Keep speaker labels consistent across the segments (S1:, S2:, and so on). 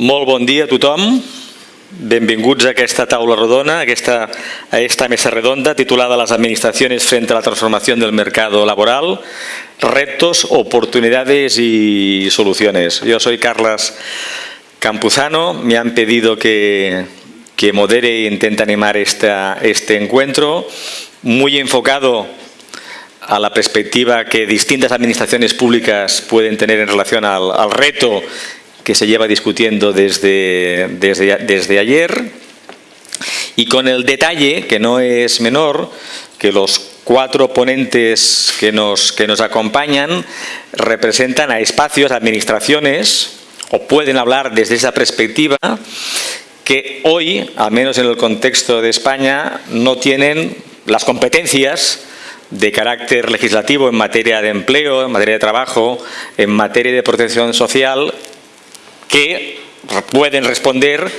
S1: Molt bon dia a tothom. Benvinguts a aquesta taula rodona, a esta, a esta mesa redonda titulada Las administraciones frente a la transformación del mercado laboral, retos, oportunidades y soluciones. Yo soy Carlas Campuzano, me han pedido que, que modere e intente animar esta, este encuentro, muy enfocado a la perspectiva que distintas administraciones públicas pueden tener en relación al, al reto que se lleva discutiendo desde, desde, desde ayer. Y con el detalle, que no es menor, que los cuatro ponentes que nos, que nos acompañan representan a espacios, administraciones, o pueden hablar desde esa perspectiva, que hoy, al menos en el contexto de España, no tienen las competencias de carácter legislativo en materia de empleo, en materia de trabajo, en materia de protección social que pueden responder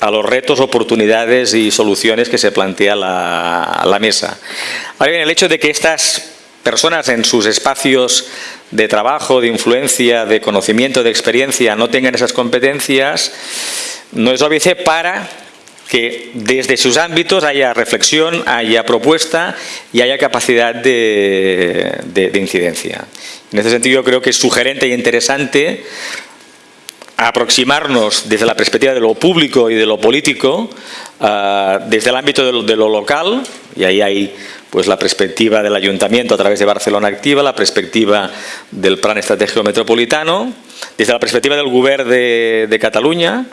S1: a los retos, oportunidades y soluciones que se plantea la, la mesa. Ahora bien, el hecho de que estas personas en sus espacios de trabajo, de influencia, de conocimiento, de experiencia no tengan esas competencias, no es óbice para que desde sus ámbitos haya reflexión, haya propuesta y haya capacidad de, de, de incidencia. En ese sentido creo que es sugerente e interesante aproximarnos desde la perspectiva de lo público y de lo político, uh, desde el ámbito de lo, local, y ahí hay pues, la perspectiva del Ayuntamiento a través de Barcelona Activa, la perspectiva del Plan Estratégico Metropolitano, desde la perspectiva del Govern de, Cataluña,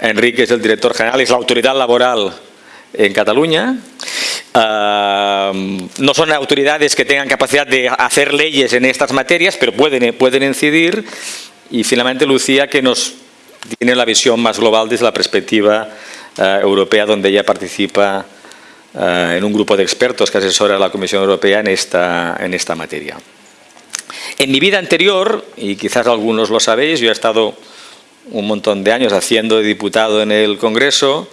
S1: Enrique es el director general, es la autoridad laboral en Cataluña. Uh, no son autoridades que tengan capacidad de hacer leyes en estas materias, pero pueden, pueden incidir y finalmente Lucía que nos tiene la visión más global desde la perspectiva uh, europea donde ella participa uh, en un grupo de expertos que asesora a la Comisión Europea en esta, en esta materia. En mi vida anterior, y quizás algunos lo sabéis, yo he estado un montón de años haciendo de diputado en el Congreso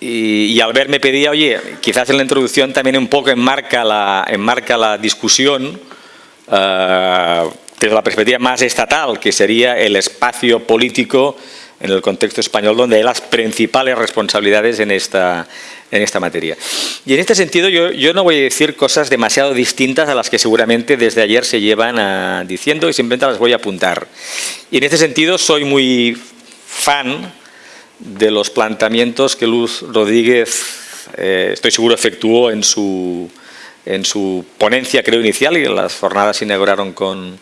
S1: y, al ver me pedía, oye, quizás en la introducción también un poco enmarca la, enmarca la discusión uh, desde la perspectiva más estatal, que sería el espacio político en el contexto español donde hay las principales responsabilidades en esta, en esta materia. Y en este sentido yo, yo, no voy a decir cosas demasiado distintas a las que seguramente desde ayer se llevan a, diciendo y simplemente las voy a apuntar. Y en este sentido soy muy fan de los planteamientos que Luz Rodríguez, eh, estoy seguro, efectuó en su, en su ponencia, creo, inicial y las jornadas se inauguraron con,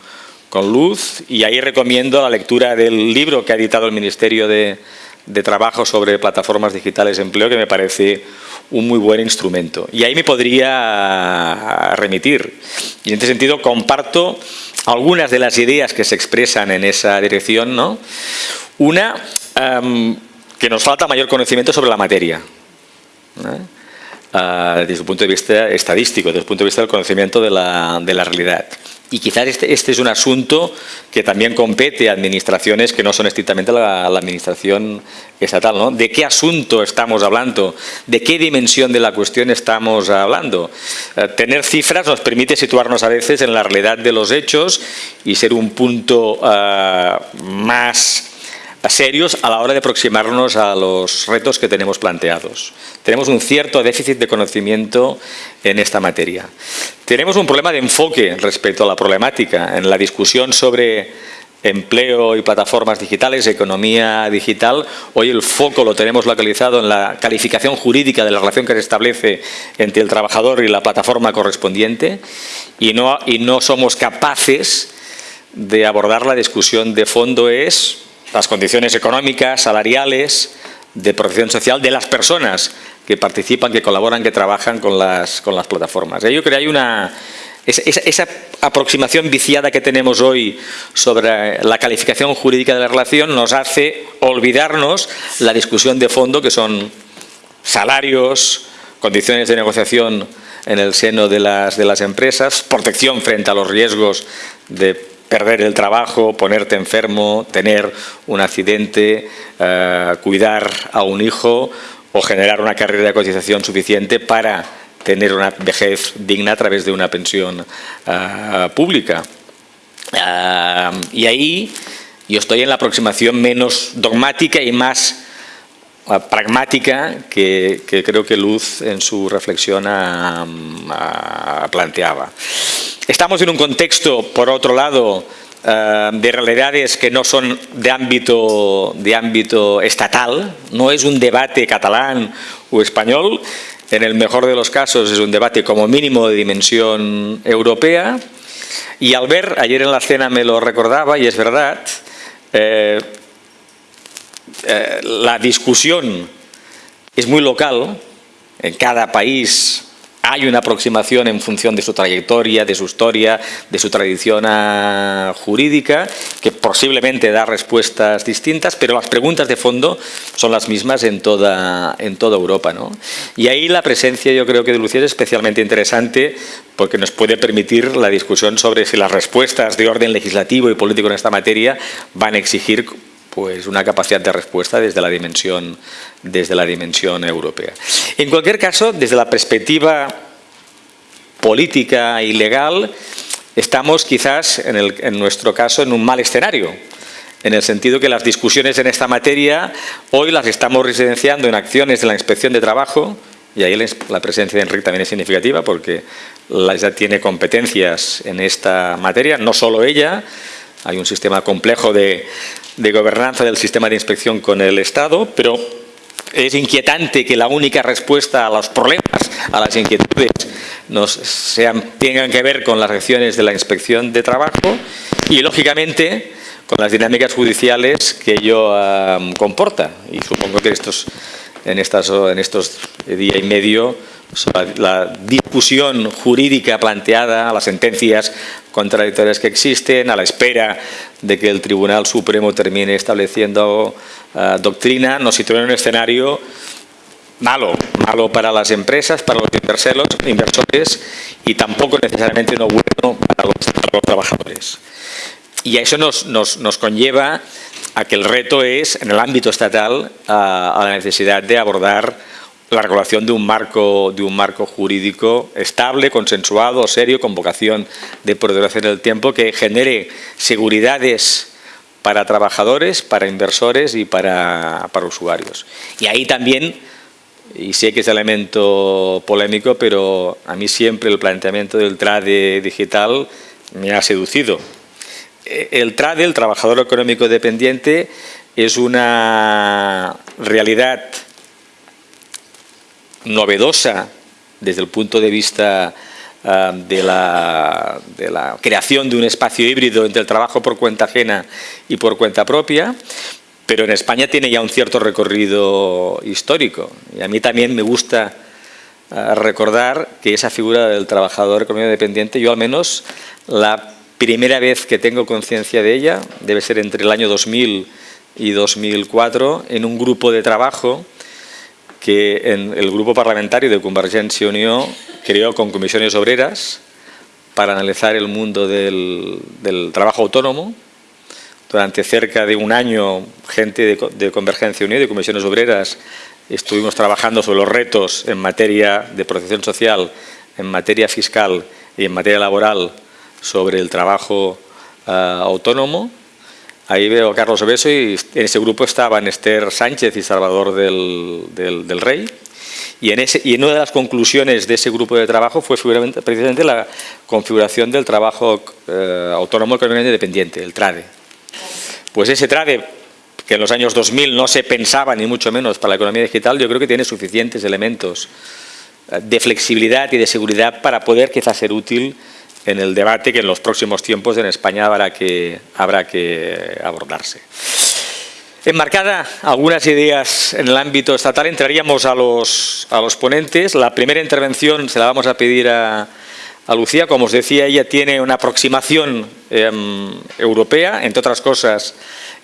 S1: con luz y ahí recomiendo la lectura del libro que ha editado el Ministerio de, de Trabajo sobre plataformas digitales de empleo que me parece un muy buen instrumento. Y ahí me podría remitir. Y en este sentido comparto algunas de las ideas que se expresan en esa dirección. ¿no? Una, um, que nos falta mayor conocimiento sobre la materia. ¿no? Uh, desde el punto de vista estadístico, desde el punto de vista del conocimiento de la, de la realidad. Y quizás este, este, es un asunto que también compete a administraciones que no son estrictamente la, administración estatal. ¿no? ¿De qué asunto estamos hablando? ¿De qué dimensión de la cuestión estamos hablando? Eh, tener cifras nos permite situarnos a veces en la realidad de los hechos y ser un punto uh, más serios a la hora de aproximarnos a los retos que tenemos planteados. Tenemos un cierto déficit de conocimiento en esta materia. Tenemos un problema de enfoque respecto a la problemática. En la discusión sobre empleo y plataformas digitales, economía digital, hoy el foco lo tenemos localizado en la calificación jurídica de la relación que se establece entre el trabajador y la plataforma correspondiente y no, y no somos capaces de abordar la discusión de fondo es las condiciones económicas, salariales, de protección social de las personas que participan, que colaboran, que trabajan con las, con las plataformas. Yo creo que hay una... Esa, esa, aproximación viciada que tenemos hoy sobre la calificación jurídica de la relación nos hace olvidarnos la discusión de fondo que son salarios, condiciones de negociación en el seno de las, de las empresas, protección frente a los riesgos de perder el trabajo, ponerte enfermo, tener un accidente, eh, cuidar a un hijo o generar una carrera de cotización suficiente para tener una vejez digna a través de una pensión uh, pública. Uh, y ahí Yo estoy en la aproximación menos dogmática y más pragmática que, creo que Luz en su reflexión planteaba. Estamos en un contexto, por otro lado, ah, de realidades que no son de ámbito, de ámbito estatal, no es un debate catalán o español, en el mejor de los casos es un debate como mínimo de dimensión europea. Y al ver, ayer en la cena me lo recordaba y es verdad, eh, eh, la discusión es muy local, en cada país hay una aproximación en función de su trayectoria, de su historia, de su tradición ah, jurídica, que posiblemente da respuestas distintas, pero las preguntas de fondo son las mismas en toda, Europa. ¿no? Y ahí la presencia yo creo que de Lucía es especialmente interesante porque nos puede permitir la discusión sobre si las respuestas de orden legislativo y político en esta materia van a exigir pues una capacidad de respuesta desde la dimensión, desde la dimensión europea. En cualquier caso, desde la perspectiva política y legal, estamos quizás, en, nuestro caso, en un mal escenario, en el sentido que las discusiones en esta materia hoy las estamos residenciando en acciones de la Inspección de Trabajo, y ahí la presencia de Enrique también es significativa porque ya tiene competencias en esta materia, no solo ella, hay un sistema complejo de, gobernanza del sistema de inspección con el Estado, pero es inquietante que la única respuesta a los problemas, a las inquietudes, nos sean, tengan que ver con las acciones de la inspección de trabajo y, lógicamente, con las dinámicas judiciales que ello comporta. Y supongo que estos, en, estas, en estos día y medio la discusión jurídica planteada, a las sentencias contradictorias que existen, a la espera de que el Tribunal Supremo termine estableciendo uh, doctrina, nos sitúa en un escenario malo, malo para las empresas, para los inversores y tampoco necesariamente no bueno para los, trabajadores. Y a eso nos, conlleva a que el reto es, en el ámbito estatal, a la necesidad de abordar la regulación de un marco, de un marco jurídico estable, consensuado, serio, con vocación de perduración del tiempo, que genere seguridades para trabajadores, para inversores y para, para usuarios. Y ahí también, y sé que es elemento polémico, pero a mí siempre el planteamiento del trade digital me ha seducido. El trade, el trabajador económico dependiente, es una realidad novedosa desde el punto de vista ah, de, la, de, la, creación de un espacio híbrido entre el trabajo por cuenta ajena y por cuenta propia, pero en España tiene ya un cierto recorrido histórico. Y a mí también me gusta ah, recordar que esa figura del trabajador económico dependiente, yo al menos la primera vez que tengo conciencia de ella, debe ser entre el año 2000 y 2004, en un grupo de trabajo que el grupo parlamentario de Convergencia Unión creó con comisiones obreras para analizar el mundo del, trabajo autónomo. Durante cerca de un año, gente de, Convergencia Unión, de comisiones obreras, estuvimos trabajando sobre los retos en materia de protección social, en materia fiscal y en materia laboral sobre el trabajo ah, autónomo Ahí veo a Carlos Obeso y en ese grupo estaban Esther Sánchez y Salvador del, Rey. Y en, ese, y una de las conclusiones de ese grupo de trabajo fue precisamente la configuración del trabajo eh, autónomo económicamente dependiente, el TRADE. Pues ese TRADE, que en los años 2000 no se pensaba ni mucho menos para la economía digital, yo creo que tiene suficientes elementos eh, de flexibilidad y de seguridad para poder quizás ser útil en el debate que en los próximos tiempos en España habrá que, habrá que abordarse. Enmarcada algunas ideas en el ámbito estatal, entraríamos a los, a los ponentes. La primera intervención se la vamos a pedir a, a Lucía. Como os decía, ella tiene una aproximación em, europea, entre otras cosas,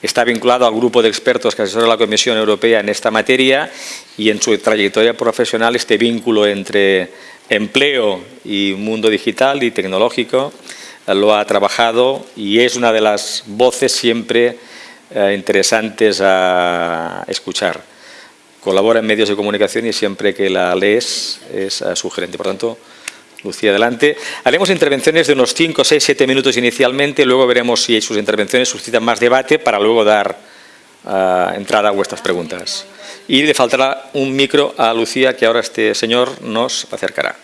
S1: está vinculado al grupo de expertos que asesora la Comisión Europea en esta materia y en su trayectoria profesional este vínculo entre empleo y mundo digital y tecnológico, eh, lo ha trabajado y es una de las voces siempre eh, interesantes a escuchar. Colabora en medios de comunicación y siempre que la lees es sugerente. Por tanto, Lucía, adelante. Haremos intervenciones de unos 5, 6, 7 minutos inicialmente, luego veremos si sus intervenciones suscitan más debate para luego dar uh, entrada a vuestras preguntas. Y le faltará un micro a Lucía que ahora este señor nos acercará.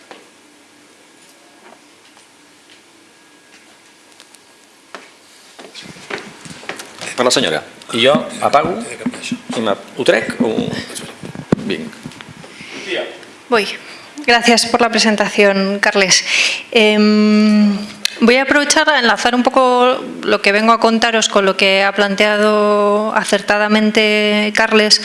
S1: Per la senyora. I jo apago i ho trec o... Vinc.
S2: Voy. Gracias por la presentación, Carles. Eh, voy a aprovechar a enlazar un poco lo que vengo a contaros con lo que ha planteado acertadamente Carles,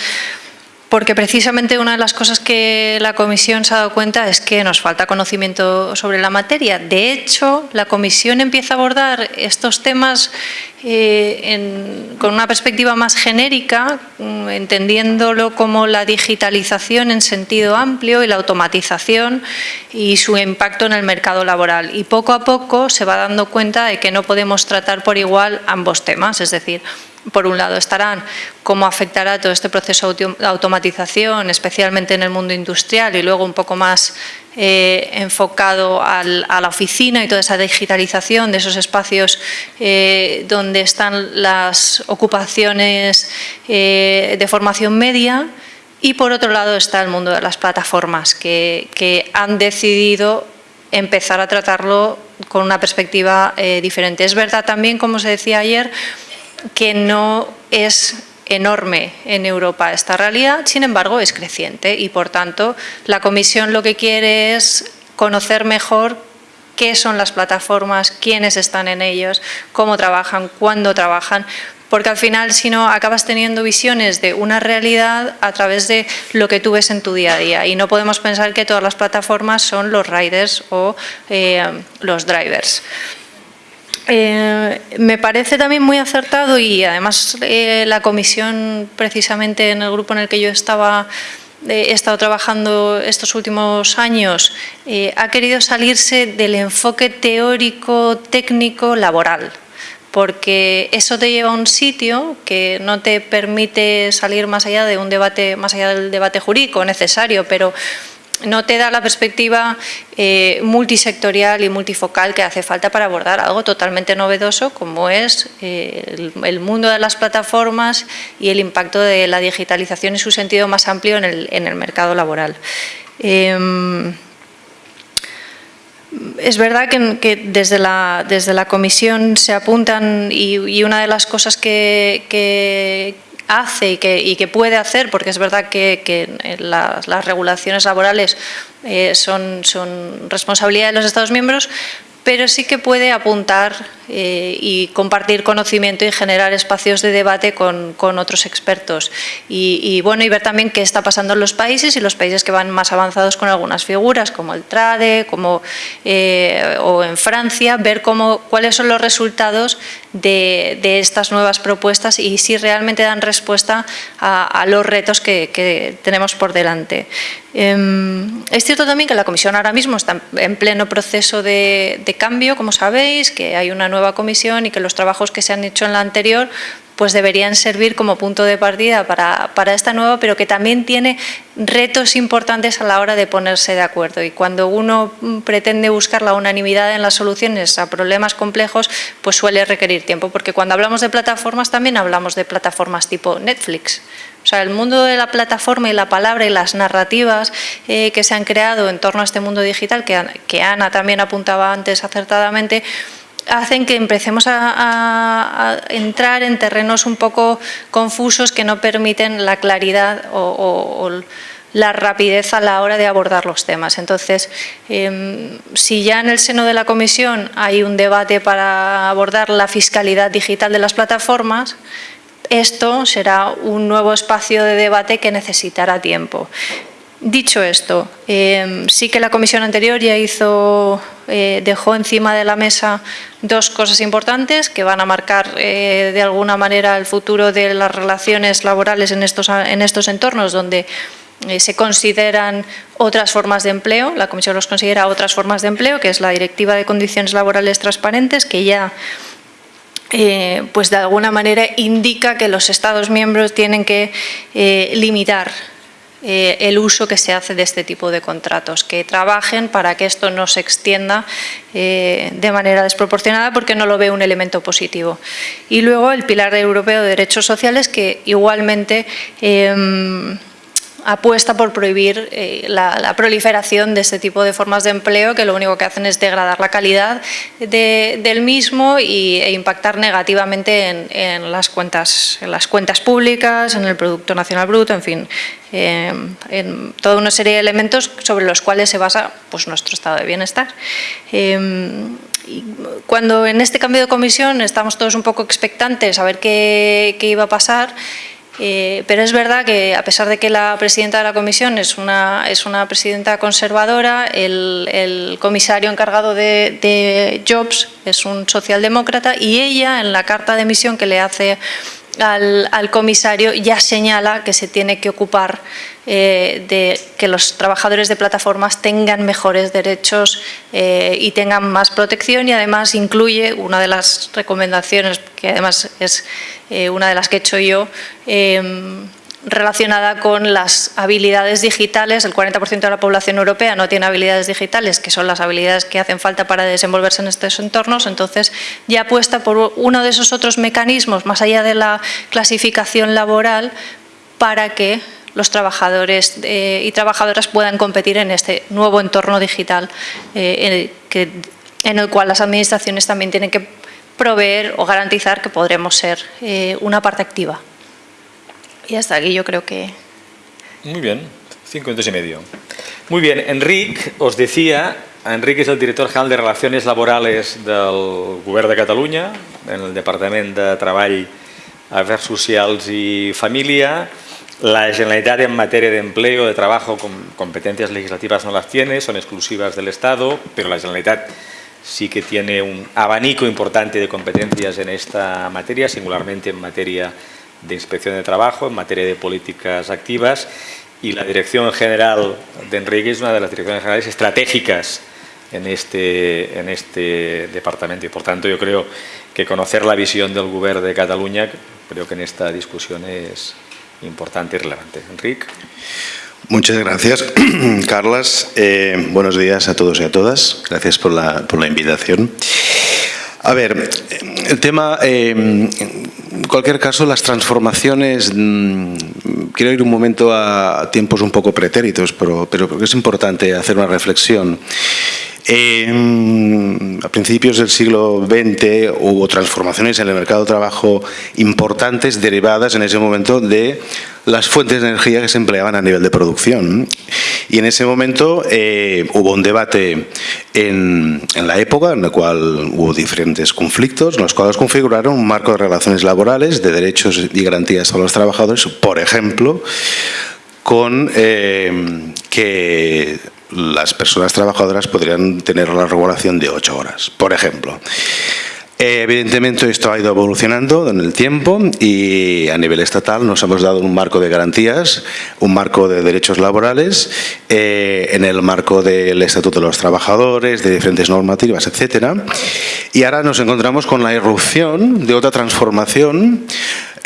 S2: porque precisamente una de las cosas que la Comisión se ha dado cuenta es que nos falta conocimiento sobre la materia. De hecho, la Comisión empieza a abordar estos temas eh, con una perspectiva más genérica, mm, entendiéndolo como la digitalización en sentido amplio y la automatización y su impacto en el mercado laboral. Y poco a poco se va dando cuenta de que no podemos tratar por igual ambos temas, es decir, por un lado estarán cómo afectará todo este proceso de automatización, especialmente en el mundo industrial y luego un poco más eh, enfocado a la oficina y toda esa digitalización de esos espacios eh, donde están las ocupaciones eh, de formación media y por otro lado está el mundo de las plataformas que, que han decidido empezar a tratarlo con una perspectiva diferente. Es verdad también, como se decía ayer, que no es enorme en Europa esta realidad, sin embargo es creciente y por tanto la Comisión lo que quiere es conocer mejor qué son las plataformas, quiénes están en ellos, cómo trabajan, cuándo trabajan, porque al final si no acabas teniendo visiones de una realidad a través de lo que tú ves en tu día a día y no podemos pensar que todas las plataformas son los riders o eh, los drivers. Eh, me parece también muy acertado y además eh, la comisión precisamente en el grupo en el que yo estaba eh, he estado trabajando estos últimos años ha querido salirse del enfoque teórico técnico laboral porque eso te lleva a un sitio que no te permite salir más allá de un debate más allá del debate jurídico necesario pero no te da la perspectiva eh, multisectorial y multifocal que hace falta para abordar algo totalmente novedoso como es eh, el, mundo de las plataformas y el impacto de la digitalización en su sentido más amplio en el, mercado laboral. Em, es verdad que, desde, la, desde, la, comisión se apuntan y, una de las cosas que, hace y que, puede hacer, porque es verdad que, las, regulaciones laborales eh, son, son responsabilidad de los Estados miembros, pero sí que puede apuntar eh, y compartir conocimiento y generar espacios de debate con, otros expertos. Y, bueno, y ver también qué está pasando en los países y los países que van más avanzados con algunas figuras, como el TRADE como, eh, o en Francia, ver cómo, cuáles son los resultados de, estas nuevas propuestas y si realmente dan respuesta a, los retos que tenemos por delante. Em, es cierto también que la Comisión ahora mismo está en pleno proceso de, cambio, como sabéis, que hay una nueva comisión y que los trabajos que se han hecho en la anterior pues deberían servir como punto de partida para, para, esta nueva, pero que también tiene retos importantes a la hora de ponerse de acuerdo. Y cuando uno pretende buscar la unanimidad en las soluciones a problemas complejos, pues suele requerir tiempo, porque cuando hablamos de plataformas también hablamos de plataformas tipo Netflix. O sea, el mundo de la plataforma y la palabra y las narrativas eh, que se han creado en torno a este mundo digital, que, Ana también apuntaba antes acertadamente, hacen que empecemos a, entrar en terrenos un poco confusos que no permiten la claridad o, la rapidez a la hora de abordar los temas. Entonces, em, si ya en el seno de la comisión hay un debate para abordar la fiscalidad digital de las plataformas, esto será un nuevo espacio de debate que necesitará tiempo. Dicho esto, em, sí que la comisión anterior ya eh, dejó encima de la mesa dos cosas importantes que van a marcar eh, de alguna manera el futuro de las relaciones laborales en estos, en estos entornos donde eh, se consideran otras formas de empleo, la comisión los considera otras formas de empleo, que es la Directiva de Condiciones Laborales Transparentes, que ya pues de alguna manera indica que los Estados miembros tienen que limitar eh, el uso que se hace de este tipo de contratos, que trabajen para que esto no se extienda eh, de manera desproporcionada porque no lo ve un elemento positivo. Y luego el Pilar Europeo de Derechos Sociales que igualmente em, apuesta por prohibir eh, la, proliferación de este tipo de formas de empleo que lo único que hacen es degradar la calidad del mismo y, e impactar negativamente en, las cuentas, en las cuentas públicas, en el Producto Nacional Bruto, en fin, en toda una serie de elementos sobre los cuales se basa pues, nuestro estado de bienestar. Em, cuando en este cambio de comisión estamos todos un poco expectantes a ver qué iba a pasar, eh, pero es verdad que a pesar de que la presidenta de la comisión es una, es una presidenta conservadora, el, comisario encargado de, Jobs es un socialdemócrata y ella en la carta de misión que le hace al, comisario ya señala que se tiene que ocupar eh, de que los trabajadores de plataformas tengan mejores derechos eh, y tengan más protección y además incluye una de las recomendaciones que además es eh, una de las que he hecho yo em, relacionada con las habilidades digitales. El 40% de la población europea no tiene habilidades digitales, que son las habilidades que hacen falta para desenvolverse en estos entornos. Entonces, ya apuesta por uno de esos otros mecanismos, más allá de la clasificación laboral, para que los trabajadores eh, y trabajadoras puedan competir en este nuevo entorno digital eh, en, el, cual las administraciones también tienen que proveer o garantizar que podremos ser eh, una parte activa. Y hasta aquí yo creo que...
S1: Muy bien, cinco minutos y medio. Muy bien, Enric os decía, Enric es el director general de Relaciones Laborales del Govern de Catalunya, en el Departament de Treball, Afers Socials y Família. La Generalitat en materia de empleo, de trabajo, competencias legislativas no las tiene, son exclusivas del Estado, pero la Generalitat sí que tiene un abanico importante de competencias en esta materia, singularmente en materia de inspección de trabajo, en materia de políticas activas y la Dirección General de Enrique es una de las direcciones generales estratégicas en este, en este departamento y por tanto yo creo que conocer la visión del Gobierno de Cataluña creo que en esta discusión es importante y relevante. Enrique.
S3: Muchas gracias, Carlas. Eh, buenos días a todos y a todas. Gracias por la, por la invitación. A ver, el tema, eh, en cualquier caso, las transformaciones, mm, quiero ir un momento a tiempos un poco pretéritos, pero, pero es importante hacer una reflexión. A principios del siglo XX hubo transformaciones en el mercado de trabajo importantes derivadas en ese momento de las fuentes de energía que se empleaban a nivel de producción. Y en ese momento eh, hubo un debate en, la época en la cual hubo diferentes conflictos, los cuales configuraron un marco de relaciones laborales, de derechos y garantías a los trabajadores, por ejemplo, con eh, que las personas trabajadoras podrían tener la regulación de ocho horas, por ejemplo. Eh, evidentemente esto ha ido evolucionando en el tiempo y a nivel estatal nos hemos dado un marco de garantías, un marco de derechos laborales, eh, en el marco del Estatuto de los Trabajadores, de diferentes normativas, etcétera. Y ahora nos encontramos con la irrupción de otra transformación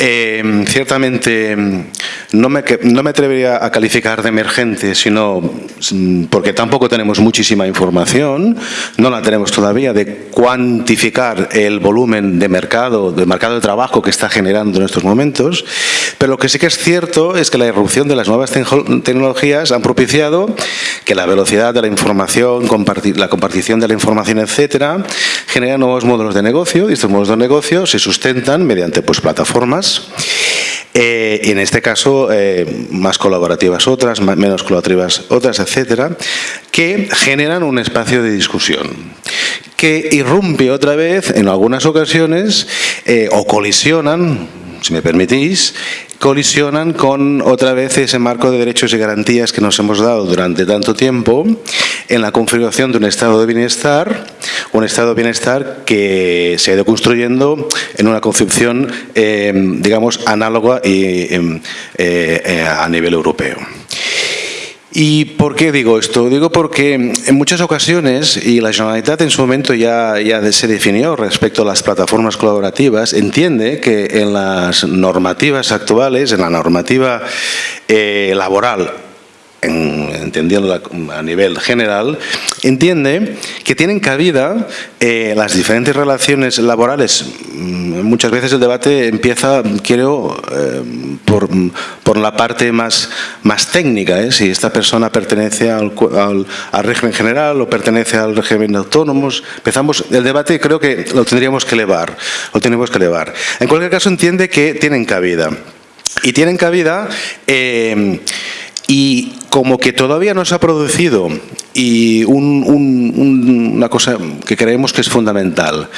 S3: eh, ciertamente no me, no me atrevería a calificar de emergente, sino mm, porque tampoco tenemos muchísima información, no la tenemos todavía, de cuantificar el volumen de mercado, de mercado de trabajo que está generando en estos momentos, pero lo que sí que es cierto es que la irrupción de las nuevas tecnologías han propiciado que la velocidad de la información, la compartición de la información, etcétera, genera nuevos modelos de negocio y estos modelos de negocio se sustentan mediante pues, plataformas eh, en este caso eh, más colaborativas otras, menos colaborativas otras, etcétera, que generan un espacio de discusión que irrumpe otra vez en algunas ocasiones eh, o colisionan, si me permitís, colisionan con otra vez ese marco de derechos y garantías que nos hemos dado durante tanto tiempo en la configuración de un estado de bienestar, un estado de bienestar que se ha ido construyendo en una concepción, eh, digamos, análoga y, em, eh, eh, a nivel europeo. ¿Y por qué digo esto? Digo porque en muchas ocasiones, y la Generalitat en su momento ya, ya se definió respecto a las plataformas colaborativas, entiende que en las normativas actuales, en la normativa eh, laboral entendiendo a nivel general, entiende que tienen cabida eh, las diferentes relaciones laborales. Mm, muchas veces el debate empieza, creo, eh, por, la parte más, más técnica, ¿eh? si esta persona pertenece al, al, régimen general o pertenece al régimen de autónomos. Empezamos, el debate creo que lo tendríamos que elevar, lo tenemos que elevar. En cualquier caso entiende que tienen cabida. Y tienen cabida y como que todavía no se ha producido y una cosa que creemos que es fundamental,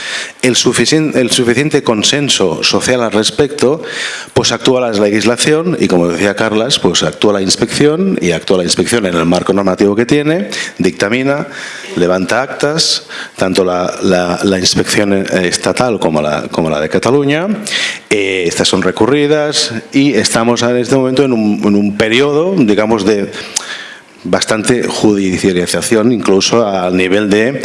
S3: el suficiente, consenso social al respecto, pues actúa la legislación y como decía Carlas, pues actúa la inspección y actúa la inspección en el marco normativo que tiene, dictamina, levanta actas, tanto la, inspección estatal como la, como la de Cataluña, eh, estas son recurridas y estamos en este momento en un, en un periodo, digamos, de bastante judicialización, incluso al nivel de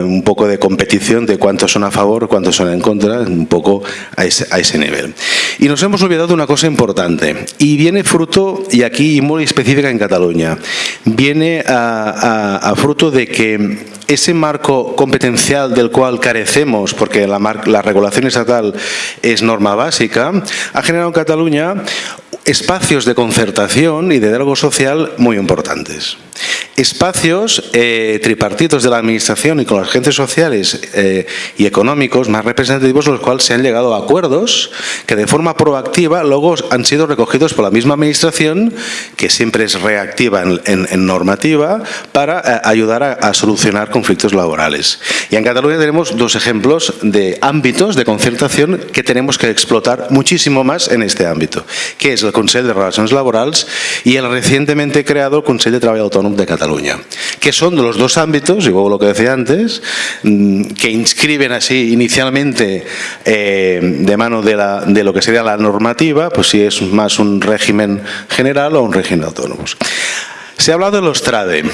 S3: un poco de competición de cuántos son a favor, cuántos son en contra, un poco a ese, a ese nivel. Y nos hemos olvidado de una cosa importante, y viene fruto, y aquí muy específica en Cataluña, viene a, fruto de que ese marco competencial del cual carecemos, porque la, la regulación estatal es norma básica, ha generado en Cataluña espacios de concertación y de diálogo social muy importantes. Espacios eh, tripartitos de la administración y con los agentes sociales eh, y económicos más representativos los cuales se han llegado a acuerdos que de forma proactiva luego han sido recogidos por la misma administración que siempre es reactiva en, normativa para eh, ayudar a, solucionar conflictos laborales. Y en Cataluña tenemos dos ejemplos de ámbitos de concertación que tenemos que explotar muchísimo más en este ámbito, que es el Consejo de Relaciones Laborales y el recientemente creado Consejo de Trabajo Autónomo de Cataluña que son los dos ámbitos, y luego lo que decía antes, mm, que inscriben así inicialmente eh, de mano de, de lo que sería la normativa, pues si es más un régimen general o un régimen autónomo. Se ha hablado de los TRADE.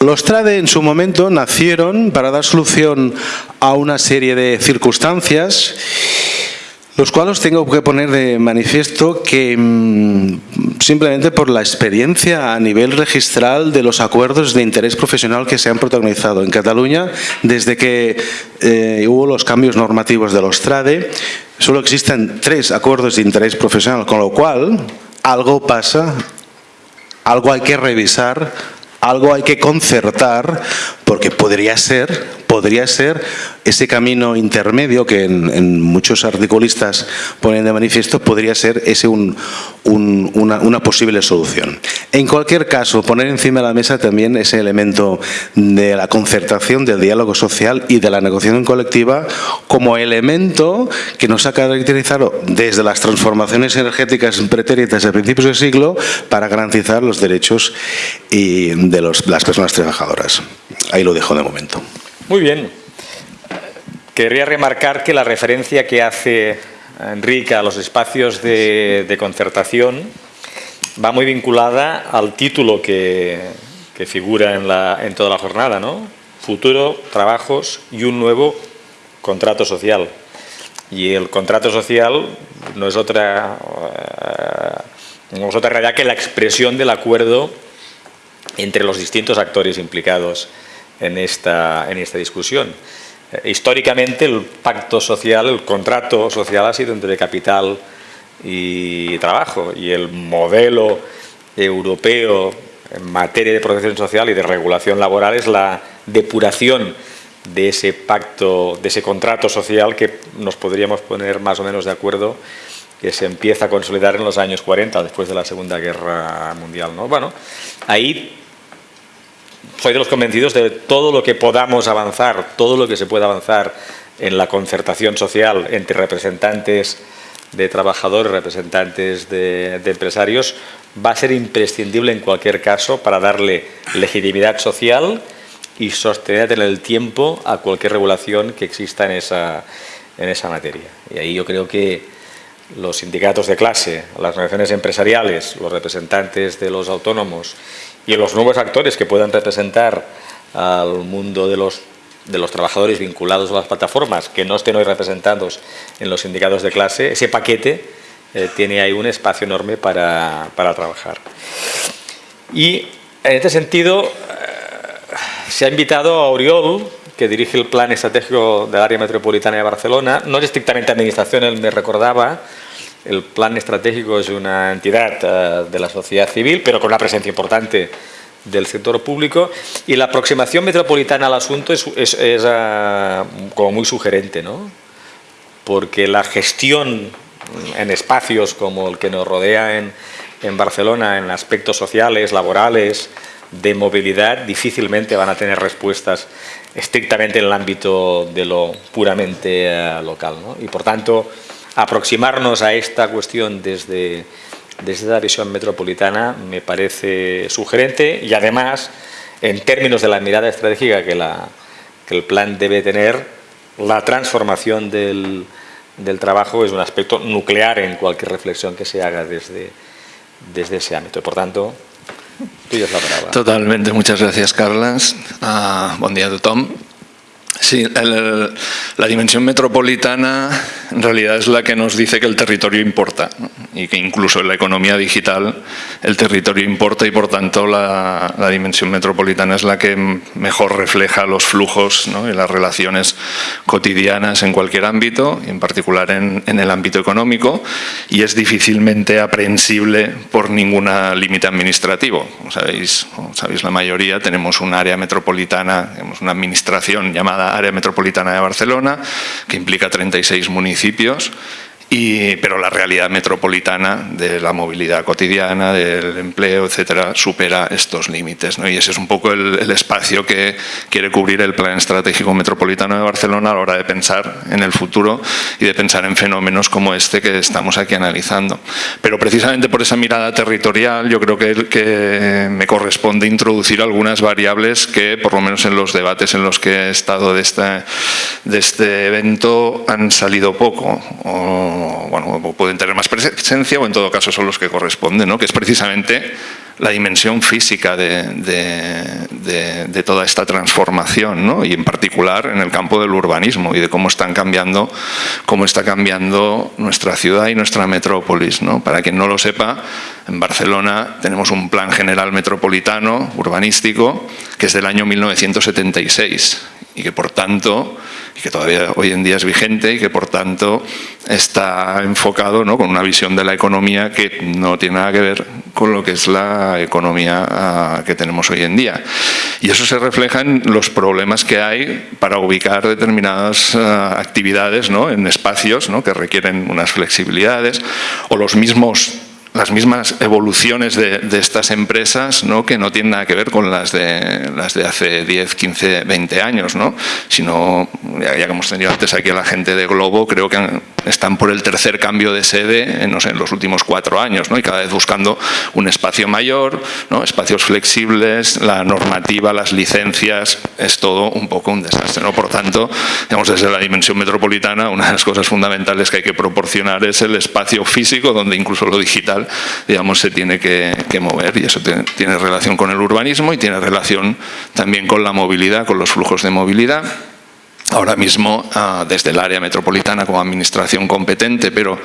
S3: Los TRADE en su momento nacieron para dar solución a una serie de circunstancias los cuales tengo que poner de manifiesto que mm, simplemente por la experiencia a nivel registral de los acuerdos de interés profesional que se han protagonizado en Cataluña desde que eh, hubo los cambios normativos de los TRADE, solo existen tres acuerdos de interés profesional, con lo cual algo pasa, algo hay que revisar, algo hay que concertar, porque podría ser, podría ser ese camino intermedio que en, muchos articulistas ponen de manifiesto podría ser ese un, una, posible solución. En cualquier caso, poner encima de la mesa también ese elemento de la concertación, del diálogo social y de la negociación colectiva como elemento que nos ha caracterizado desde las transformaciones energéticas pretéritas a principios del siglo para garantizar los derechos y de las personas trabajadoras. Ahí lo dejo de momento.
S1: Muy bien. Querría remarcar que la referencia que hace Enrique a los espacios de, concertación va muy vinculada al título que, figura en, en, toda la jornada, ¿no? Futuro, trabajos y un nuevo contrato social. Y el contrato social no es otra, eh, no es otra realidad que la expresión del acuerdo entre los distintos actores implicados en esta, en esta discusión. Eh, históricamente el pacto social, el contrato social ha sido entre capital y trabajo y el modelo europeo en materia de protección social y de regulación laboral es la depuración de ese pacto, de ese contrato social que nos podríamos poner más o menos de acuerdo que se empieza a consolidar en los años 40, después de la Segunda Guerra Mundial. ¿no? Bueno, ahí soy de los convencidos de todo lo que podamos avanzar, todo lo que se pueda avanzar en la concertación social entre representantes de trabajadores, representantes de, empresarios, va a ser imprescindible en cualquier caso para darle legitimidad social y sostener en el tiempo a cualquier regulación que exista en esa, en esa materia. Y ahí yo creo que los sindicatos de clase, las organizaciones empresariales, los representantes de los autónomos y los nuevos actores que puedan representar al mundo de los, de los trabajadores vinculados a las plataformas que no estén hoy representados en los sindicatos de clase, ese paquete eh, tiene ahí un espacio enorme para, trabajar. Y en este sentido eh, se ha invitado a Oriol, que dirige el plan estratégico del área metropolitana de Barcelona. No es estrictamente administración, él me recordaba, el plan estratégico es una entidad eh, de la sociedad civil, pero con una presencia importante del sector público y la aproximación metropolitana al asunto es, eh, como muy sugerente, ¿no? porque la gestión en espacios como el que nos rodea en, Barcelona, en aspectos sociales, laborales, de movilidad, difícilmente van a tener respuestas estrictamente en el ámbito de lo puramente eh, local. Y por tanto, aproximarnos a esta cuestión desde desde la visión metropolitana me parece sugerente y además, en términos de la mirada estratégica que, la, que el plan debe tener, la transformación del, del, trabajo es un aspecto nuclear en cualquier reflexión que se haga desde, desde ese ámbito. Por tanto, tuya es la palabra.
S4: Totalmente. Muchas gracias, Carlas. Uh, bon dia a tothom. Sí, el, la dimensión metropolitana en realidad es la que nos dice que el territorio importa y que incluso en la economía digital el territorio importa y por tanto la, la dimensión metropolitana es la que mejor refleja los flujos y las relaciones cotidianas en cualquier ámbito, y en particular en, en, el ámbito económico y es difícilmente aprehensible por ningún límite administrativo. Como sabéis, como sabéis la mayoría, tenemos un área metropolitana, tenemos una administración llamada Área Metropolitana de Barcelona, que implica 36 municipios, y, pero la realidad metropolitana de la movilidad cotidiana, del empleo, etcétera, supera estos límites. Y ese es un poco el, espacio que quiere cubrir el Plan Estratégico Metropolitano de Barcelona a la hora de pensar en el futuro y de pensar en fenómenos como este que estamos aquí analizando. Pero precisamente por esa mirada territorial yo creo que, que me corresponde introducir algunas variables que, por lo menos en los debates en los que he estado de este, de este evento, han salido poco. O, pueden tener más presencia o en todo caso son los que corresponden, ¿no? que es precisamente la dimensión física de toda esta transformación ¿no? y en particular en el campo del urbanismo y de cómo están cambiando, cómo está cambiando nuestra ciudad y nuestra metrópolis. ¿no? Para quien no lo sepa, en Barcelona tenemos un plan general metropolitano urbanístico que es del año 1976 y que por tanto, y que todavía hoy en día es vigente y que por tanto está enfocado ¿no? con una visión de la economía que no tiene nada que ver con lo que es la economía uh, que tenemos hoy en día. Y eso se refleja en los problemas que hay para ubicar determinadas uh, actividades ¿no? en espacios ¿no? que requieren unas flexibilidades o los mismos las mismas evoluciones de, de, estas empresas ¿no? que no tienen nada que ver con las de, las de hace 10, 15, 20 años, ¿no? sino, ya, ya, que hemos tenido antes aquí a la gente de Globo, creo que han, están por el tercer cambio de sede en, no sé, en los últimos cuatro años ¿no? y cada vez buscando un espacio mayor, ¿no? espacios flexibles, la normativa, las licencias, es todo un poco un desastre. ¿no? Por tanto, digamos, desde la dimensión metropolitana, una de las cosas fundamentales que hay que proporcionar es el espacio físico donde incluso lo digital digamos, se tiene que, que mover y eso tiene, relación con el urbanismo y tiene relación también con la movilidad, con los flujos de movilidad. Ahora mismo, uh, desde el área metropolitana como administración competente, pero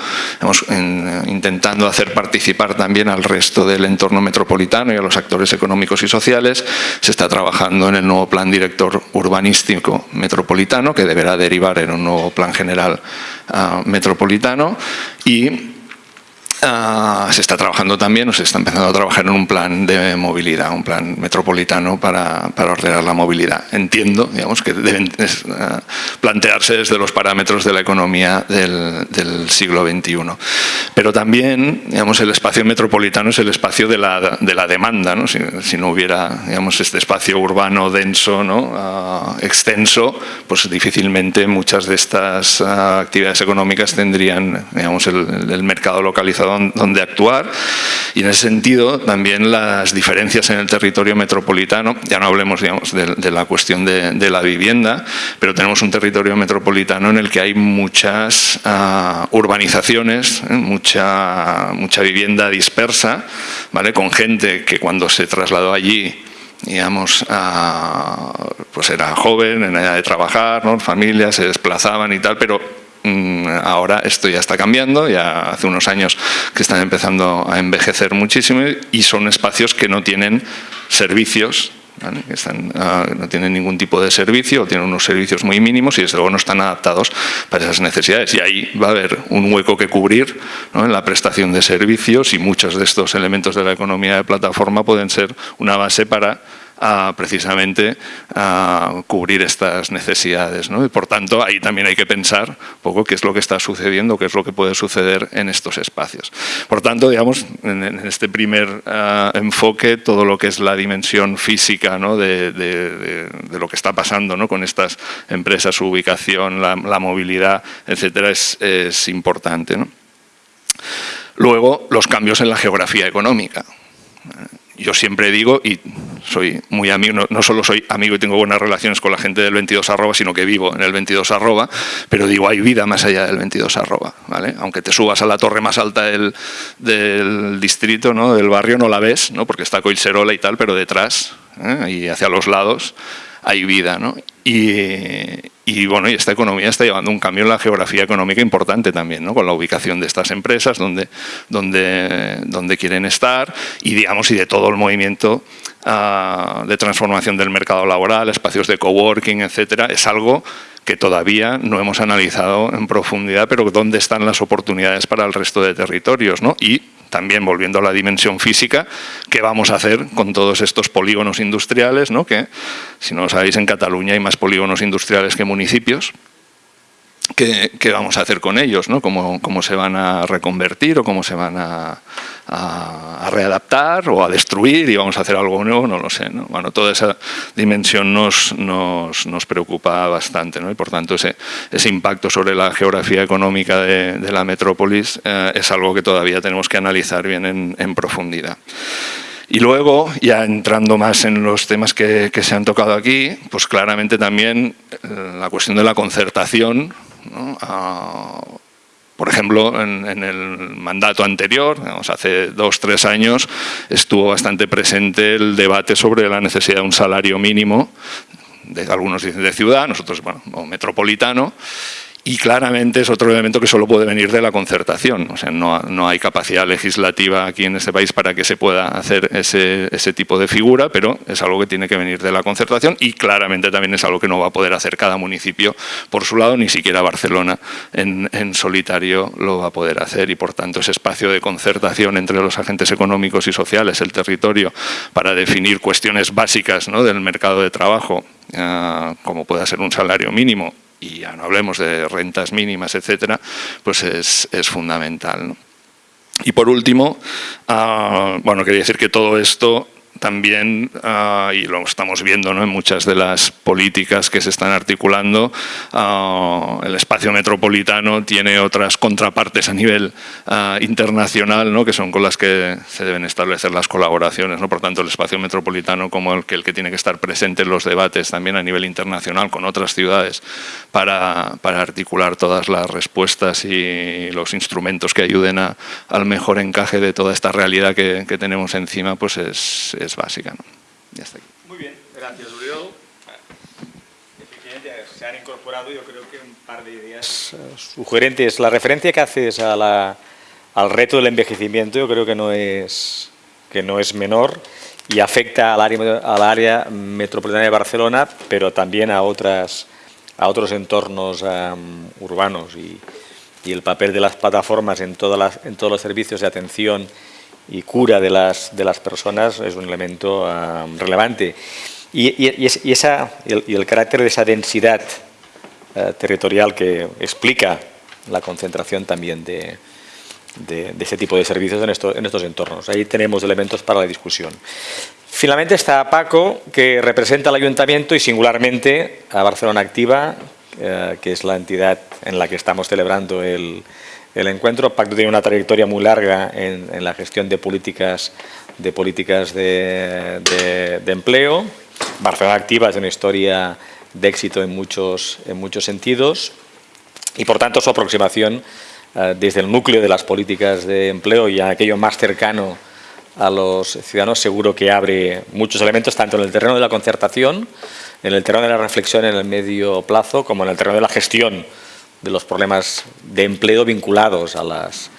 S4: en, intentando hacer participar también al resto del entorno metropolitano y a los actores económicos y sociales, se está trabajando en el nuevo plan director urbanístico metropolitano, que deberá derivar en un nuevo plan general uh, metropolitano, y Uh, se está trabajando también, o se está empezando a trabajar en un plan de movilidad, un plan metropolitano para, ordenar la movilidad. Entiendo, digamos, que deben uh, plantearse desde los parámetros de la economía del, siglo XXI. Pero también, digamos, el espacio metropolitano es el espacio de la, de la demanda, ¿no? Si, no hubiera, digamos, este espacio urbano denso, ¿no? Uh, extenso, pues difícilmente muchas de estas actividades económicas tendrían, digamos, el mercado localizado donde actuar y en ese sentido también las diferencias en el territorio metropolitano, ya no hablemos digamos, de, de la cuestión de, de, la vivienda, pero tenemos un territorio metropolitano en el que hay muchas uh, urbanizaciones, ¿eh? mucha, mucha vivienda dispersa, ¿vale? con gente que cuando se trasladó allí digamos, uh, pues era joven, en edad de trabajar, ¿no? familias se desplazaban y tal, pero ahora esto ya está cambiando, ya hace unos años que están empezando a envejecer muchísimo y son espacios que no tienen servicios que están, ah, no tienen ningún tipo de servicio o tienen unos servicios muy mínimos y desde luego no están adaptados para esas necesidades. Y ahí va a haber un hueco que cubrir en la prestación de servicios y muchos de estos elementos de la economía de plataforma pueden ser una base para a precisamente a cubrir estas necesidades. ¿no? Y por tanto, ahí también hay que pensar un poco qué es lo que está sucediendo, qué es lo que puede suceder en estos espacios. Por tanto, digamos, en, este primer ah, enfoque, todo lo que es la dimensión física de, lo que está pasando ¿no? con estas empresas, su ubicación, la, movilidad, etcétera, es, importante. Luego, los cambios en la geografía económica yo siempre digo, y soy muy amigo, no, solo soy amigo y tengo buenas relaciones con la gente del 22 arroba, sino que vivo en el 22 arroba, pero digo, hay vida más allá del 22 arroba, ¿vale? Aunque te subas a la torre más alta del, del distrito, ¿no? del barrio, no la ves, ¿no? porque está Coilserola y tal, pero detrás ¿eh? y hacia los lados hay vida. ¿no? Y, bueno, y esta economía está llevando un cambio en la geografía económica importante también, ¿no? con la ubicación de estas empresas, donde, donde, quieren estar y, digamos, y de todo el movimiento ah, de transformación del mercado laboral, espacios de coworking, etcétera, es algo que todavía no hemos analizado en profundidad, pero dónde están las oportunidades para el resto de territorios. ¿no? Y también volviendo a la dimensión física, ¿qué vamos a hacer con todos estos polígonos industriales? ¿no? Que, si no lo sabéis, en Cataluña hay más polígonos industriales que municipios. ¿Qué, vamos a hacer con ellos? ¿no? ¿Cómo, ¿Cómo, se van a reconvertir o cómo se van a, readaptar o a destruir y vamos a hacer algo nuevo? No lo sé. ¿no? Bueno, toda esa dimensión nos, nos, nos preocupa bastante ¿no? y por tanto ese, ese, impacto sobre la geografía económica de, la metrópolis eh, es algo que todavía tenemos que analizar bien en, profundidad. Y luego, ya entrando más en los temas que, que, se han tocado aquí, pues claramente también eh, la cuestión de la concertación por ejemplo, en, el mandato anterior, hace dos, tres años, estuvo bastante presente el debate sobre la necesidad de un salario mínimo, de, algunos dicen de ciudad, nosotros, bueno, metropolitano, y claramente es otro elemento que solo puede venir de la concertación. O sea, no, no, hay capacidad legislativa aquí en este país para que se pueda hacer ese, ese, tipo de figura, pero es algo que tiene que venir de la concertación y claramente también es algo que no va a poder hacer cada municipio por su lado, ni siquiera Barcelona en, en solitario lo va a poder hacer y por tanto ese espacio de concertación entre los agentes económicos y sociales, el territorio, para definir cuestiones básicas ¿no? del mercado de trabajo, uh, como pueda ser un salario mínimo y ya no hablemos de rentas mínimas, etcétera, pues es, es fundamental. Y por último, uh, bueno, quería decir que todo esto también, ah, y lo estamos viendo ¿no? en muchas de las políticas que se están articulando, ah, el espacio metropolitano tiene otras contrapartes a nivel ah, internacional ¿no? que son con las que se deben establecer las colaboraciones. ¿no? Por tanto, el espacio metropolitano como el que, el que tiene que estar presente en los debates también a nivel internacional con otras ciudades para, para articular todas las respuestas y los instrumentos que ayuden al mejor encaje de toda esta realidad que, que tenemos encima, pues es es básica. ¿no? Ya está aquí.
S1: Muy bien, gracias Uriol. Efectivamente se han incorporado yo creo que un par de ideas sugerentes. La referencia que haces a la, al reto del envejecimiento yo creo que no es, que no es menor y afecta al área, al área metropolitana de Barcelona, pero también a, otras, a otros entornos um, urbanos y, y, el papel de las plataformas en, todas las, en todos los servicios de atención y cura de las, de las personas es un elemento um, relevante. Y, y, esa, y, el, carácter de esa densidad uh, territorial que explica la concentración también de, de, ese tipo de servicios en, esto, en, estos entornos. Ahí tenemos elementos para la discusión. Finalmente está Paco, que representa al Ayuntamiento y singularmente a Barcelona Activa, uh, que es la entidad en la que estamos celebrando el, el encuentro. Pacto tiene una trayectoria muy larga en, la gestión de políticas de, políticas de, empleo. Barcelona Activa es una historia de éxito en muchos, en muchos sentidos y por tanto su aproximación eh, desde el núcleo de las políticas de empleo y a aquello más cercano a los ciudadanos seguro que abre muchos elementos tanto en el terreno de la concertación, en el terreno de la reflexión en el medio plazo como en el terreno de la gestión de los problemas de empleo vinculados a, las,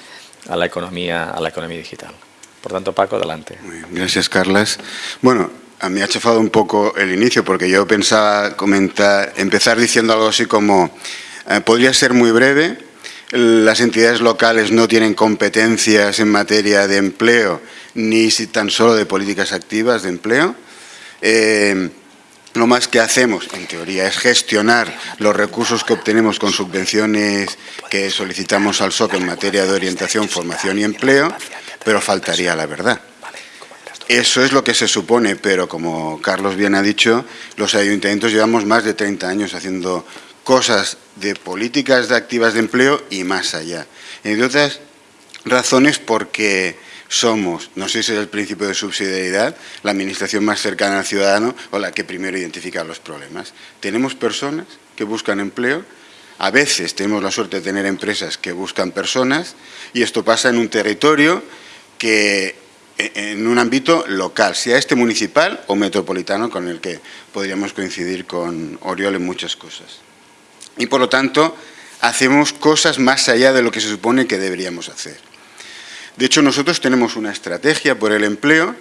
S1: a, la, economía, a la economía digital. Por tanto, Paco, adelante.
S5: gracias, Carlas. Bueno, a mí ha chafado un poco el inicio porque yo pensaba comentar, empezar diciendo algo así como, eh, podría ser muy breve, las entidades locales no tienen competencias en materia de empleo ni tan solo de políticas activas de empleo. Eh, lo más que hacemos, en teoría, es gestionar los recursos que obtenemos con subvenciones que solicitamos al SOC en materia de orientación, formación y empleo, pero faltaría la verdad. Eso es lo que se supone, pero como Carlos bien ha dicho, los ayuntamientos llevamos más de 30 años haciendo cosas de políticas de activas de empleo y más allá. Entre otras razones porque somos, no sé si es el principio de subsidiariedad, la administración más cercana al ciudadano o la que primero identifica los problemas. Tenemos personas que buscan empleo, a veces tenemos la suerte de tener empresas que buscan personas y esto pasa en un territorio que en un ámbito local, sea este municipal o metropolitano, con el que podríamos coincidir con Oriol en muchas cosas. Y por lo tanto, hacemos cosas más allá de lo que se supone que deberíamos hacer. De hecho, nosotros tenemos una estrategia por el empleo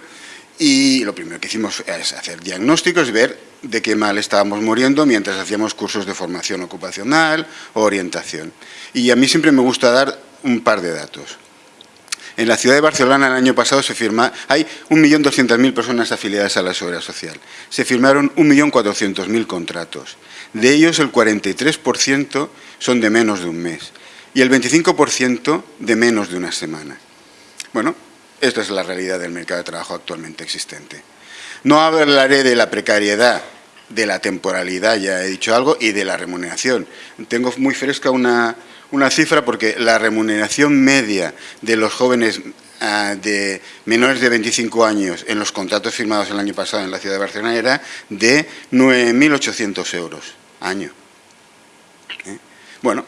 S5: y lo primero que hicimos es hacer diagnósticos, ver de qué mal estábamos muriendo mientras hacíamos cursos de formación ocupacional o orientación. Y a mí siempre me gusta dar un par de datos. En la ciudad de Barcelona el año pasado se firma, hay 1.200.000 personas afiliadas a la Seguridad Social. Se firmaron 1.400.000 contratos. De ellos el 43% son de menos de un mes y el 25% de menos de una semana. Bueno, esta es la realidad del mercado de trabajo actualmente existente. No hablaré de la precariedad, de la temporalidad, ya he dicho algo, y de la remuneración. Tengo muy fresca una, cifra porque la remuneración media de los jóvenes ah, de menores de 25 años en los contratos firmados el año pasado en la ciudad de Barcelona era de 9.800 euros año. ¿Eh? Bueno,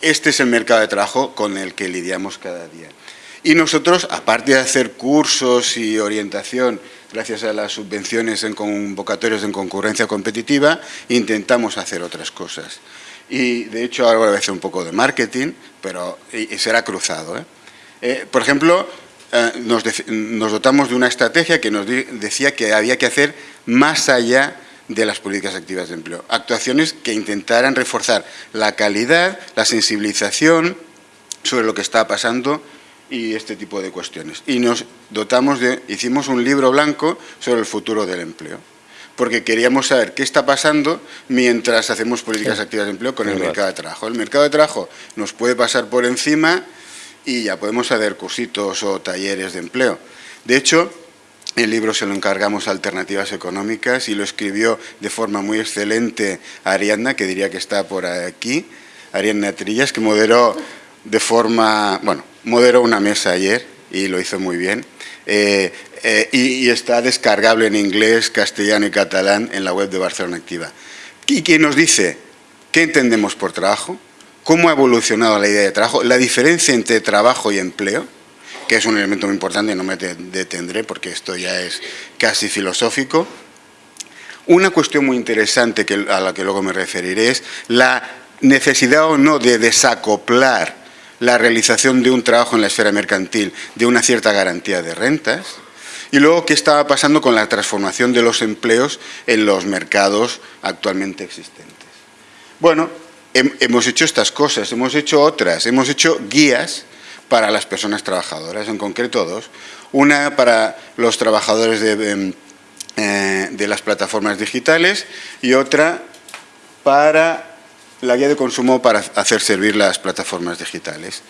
S5: este es el mercado de trabajo con el que lidiamos cada día. Y nosotros, aparte de hacer cursos y orientación, gracias a las subvenciones en convocatorios en concurrencia competitiva, intentamos hacer otras cosas. Y de hecho ahora voy a hacer un poco de marketing, pero y, será cruzado. ¿eh? Eh, por ejemplo, eh, nos, nos, dotamos de una estrategia que nos decía que había que hacer más allá de las políticas activas de empleo. Actuaciones que intentaran reforzar la calidad, la sensibilización sobre lo que está pasando y este tipo de cuestiones. Y nos dotamos de, hicimos un libro blanco sobre el futuro del empleo, porque queríamos saber qué está pasando mientras hacemos políticas activas de empleo con el mercado de trabajo. El mercado de trabajo nos puede pasar por encima y ya podemos hacer cursitos o talleres de empleo. De hecho, el libro se lo encargamos a Alternativas Económicas y lo escribió de forma muy excelente Ariadna, que diría que está por aquí, Ariadna Trillas, que moderó de forma, bueno, moderó una mesa ayer y lo hizo muy bien. Eh, eh, y, está descargable en inglés, castellano y catalán en la web de Barcelona Activa. ¿Y quién nos dice qué entendemos por trabajo? ¿Cómo ha evolucionado la idea de trabajo? La diferencia entre trabajo y empleo, que es un elemento muy importante, no me detendré porque esto ya es casi filosófico. Una cuestión muy interesante que, a la que luego me referiré es la necesidad o no de desacoplar la realización de un trabajo en la esfera mercantil de una cierta garantía de rentas, y luego qué estaba pasando con la transformación de los empleos en los mercados actualmente existentes. Bueno, hemos hecho estas cosas, hemos hecho otras, hemos hecho guías para las personas trabajadoras, en concreto dos. Una para los trabajadores de, em, eh, de las plataformas digitales y otra para la guía de consumo para hacer servir las plataformas digitales.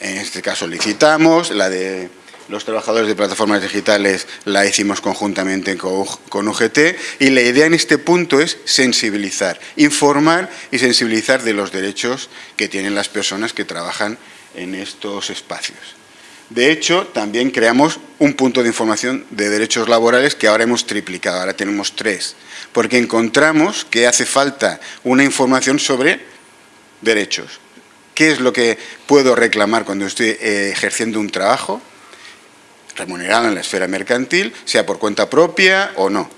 S5: En este caso licitamos, la de los trabajadores de plataformas digitales la hicimos conjuntamente con UGT y la idea en este punto es sensibilizar, informar y sensibilizar de los derechos que tienen las personas que trabajan en estos espacios. De hecho, también creamos un punto de información de derechos laborales que ahora hemos triplicado, ahora tenemos tres porque encontramos que hace falta una información sobre derechos. ¿Qué es lo que puedo reclamar cuando estoy eh, ejerciendo un trabajo remunerado en la esfera mercantil, sea por cuenta propia o no?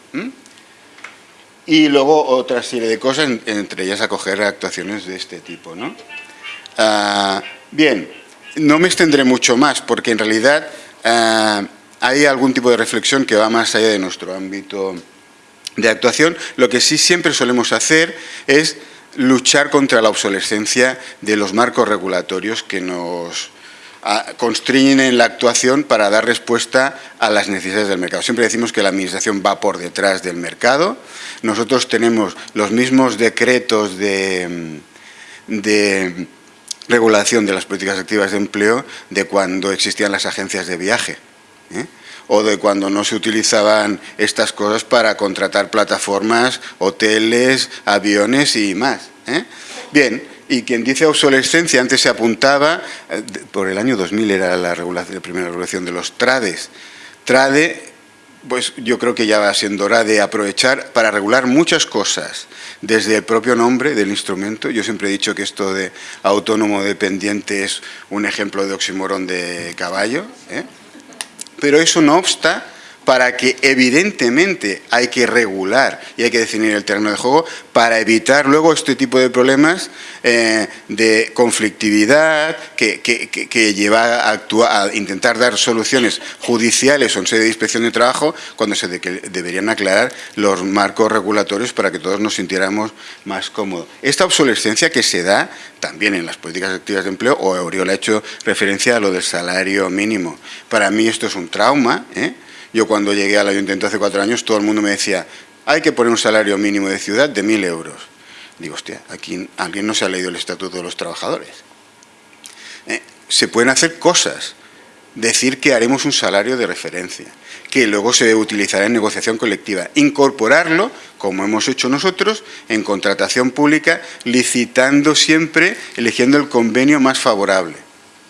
S5: Y luego otra serie de cosas, entre ellas acoger actuaciones de este tipo. ¿no? Ah, bien, no me extendré mucho más, porque en realidad ah, hay algún tipo de reflexión que va más allá de nuestro ámbito de actuación. Lo que sí siempre solemos hacer es luchar contra la obsolescencia de los marcos regulatorios que nos constriñen la actuación para dar respuesta a las necesidades del mercado. Siempre decimos que la Administración va por detrás del mercado. Nosotros tenemos los mismos decretos de, regulación de las políticas activas de empleo de cuando existían las agencias de viaje. ¿eh? o de cuando no se utilizaban estas cosas para contratar plataformas, hoteles, aviones y más. ¿eh? Bien, y quien dice obsolescencia, antes se apuntaba, eh, por el año 2000 era la, la primera regulación de los trades. Trade, pues yo creo que ya va siendo hora de aprovechar para regular muchas cosas, desde el propio nombre del instrumento. Yo siempre he dicho que esto de autónomo dependiente es un ejemplo de oxímoron de caballo, ¿eh? pero eso no obsta para que evidentemente hay que regular y hay que definir el terreno de juego para evitar luego este tipo de problemas eh, de conflictividad que, lleva a, actuar, a intentar dar soluciones judiciales o en sede de inspección de trabajo cuando se deberían aclarar los marcos regulatorios para que todos nos sintiéramos más cómodos. Esta obsolescencia que se da también en las políticas activas de empleo, o Oriol ha hecho referencia a lo del salario mínimo. Para mí esto es un trauma, ¿eh? Yo cuando llegué al ayuntamiento hace cuatro años, todo el mundo me decía, hay que poner un salario mínimo de ciudad de mil euros. Digo, hostia, aquí alguien no se ha leído el Estatuto de los Trabajadores. Eh, se pueden hacer cosas. Decir que haremos un salario de referencia, que luego se utilizará en negociación colectiva. Incorporarlo, como hemos hecho nosotros, en contratación pública, licitando siempre, eligiendo el convenio más favorable.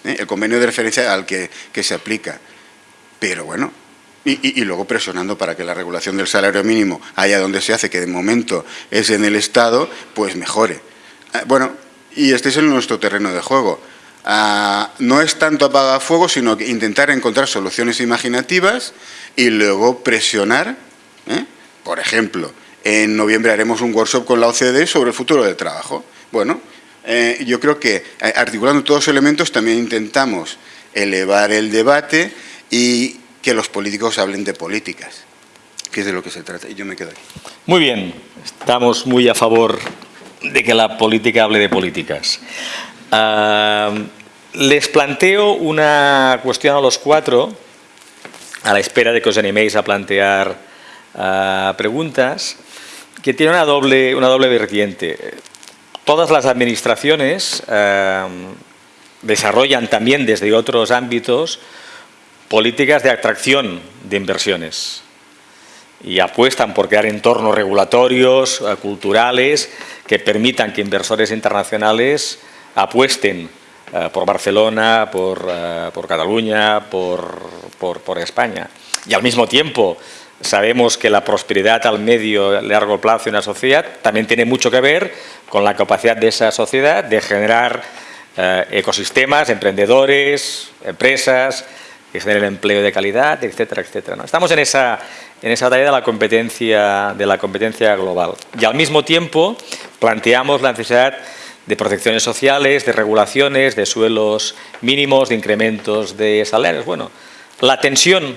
S5: Eh, el convenio de referencia al que, que se aplica. Pero bueno, y, luego presionando para que la regulación del salario mínimo, allá donde se hace, que de momento es en el Estado, pues mejore. Ah, bueno, y este es nuestro terreno de juego. Ah, no es tanto apagar fuego, sino intentar encontrar soluciones imaginativas y luego presionar. ¿eh? Por ejemplo, en noviembre haremos un workshop con la OCDE sobre el futuro del trabajo. Bueno, eh, yo creo que eh, articulando todos los elementos también intentamos elevar el debate y que los políticos hablen de políticas, que es de lo que se trata. Y yo me quedo aquí.
S1: Muy bien, estamos muy a favor de que la política hable de políticas. Ah, les planteo una cuestión a los cuatro, a la espera de que os animéis a plantear ah, preguntas, que tiene una doble, una doble vertiente. Todas las administraciones ah, desarrollan también desde otros ámbitos políticas de atracción de inversiones y apuestan por crear entornos regulatorios, eh, culturales, que permitan que inversores internacionales apuesten eh, por Barcelona, por, eh, Cataluña, por, España. Y al mismo tiempo sabemos que la prosperidad al medio largo plazo de una sociedad también tiene mucho que ver con la capacidad de esa sociedad de generar ecosistemas, emprendedores, empresas, que el empleo de calidad, etcétera, etcétera. ¿no? Estamos en esa, en esa tarea de la, competencia, de la competencia global. Y al mismo tiempo planteamos la necesidad de protecciones sociales, de regulaciones, de suelos mínimos, de incrementos de salarios. Bueno, la tensión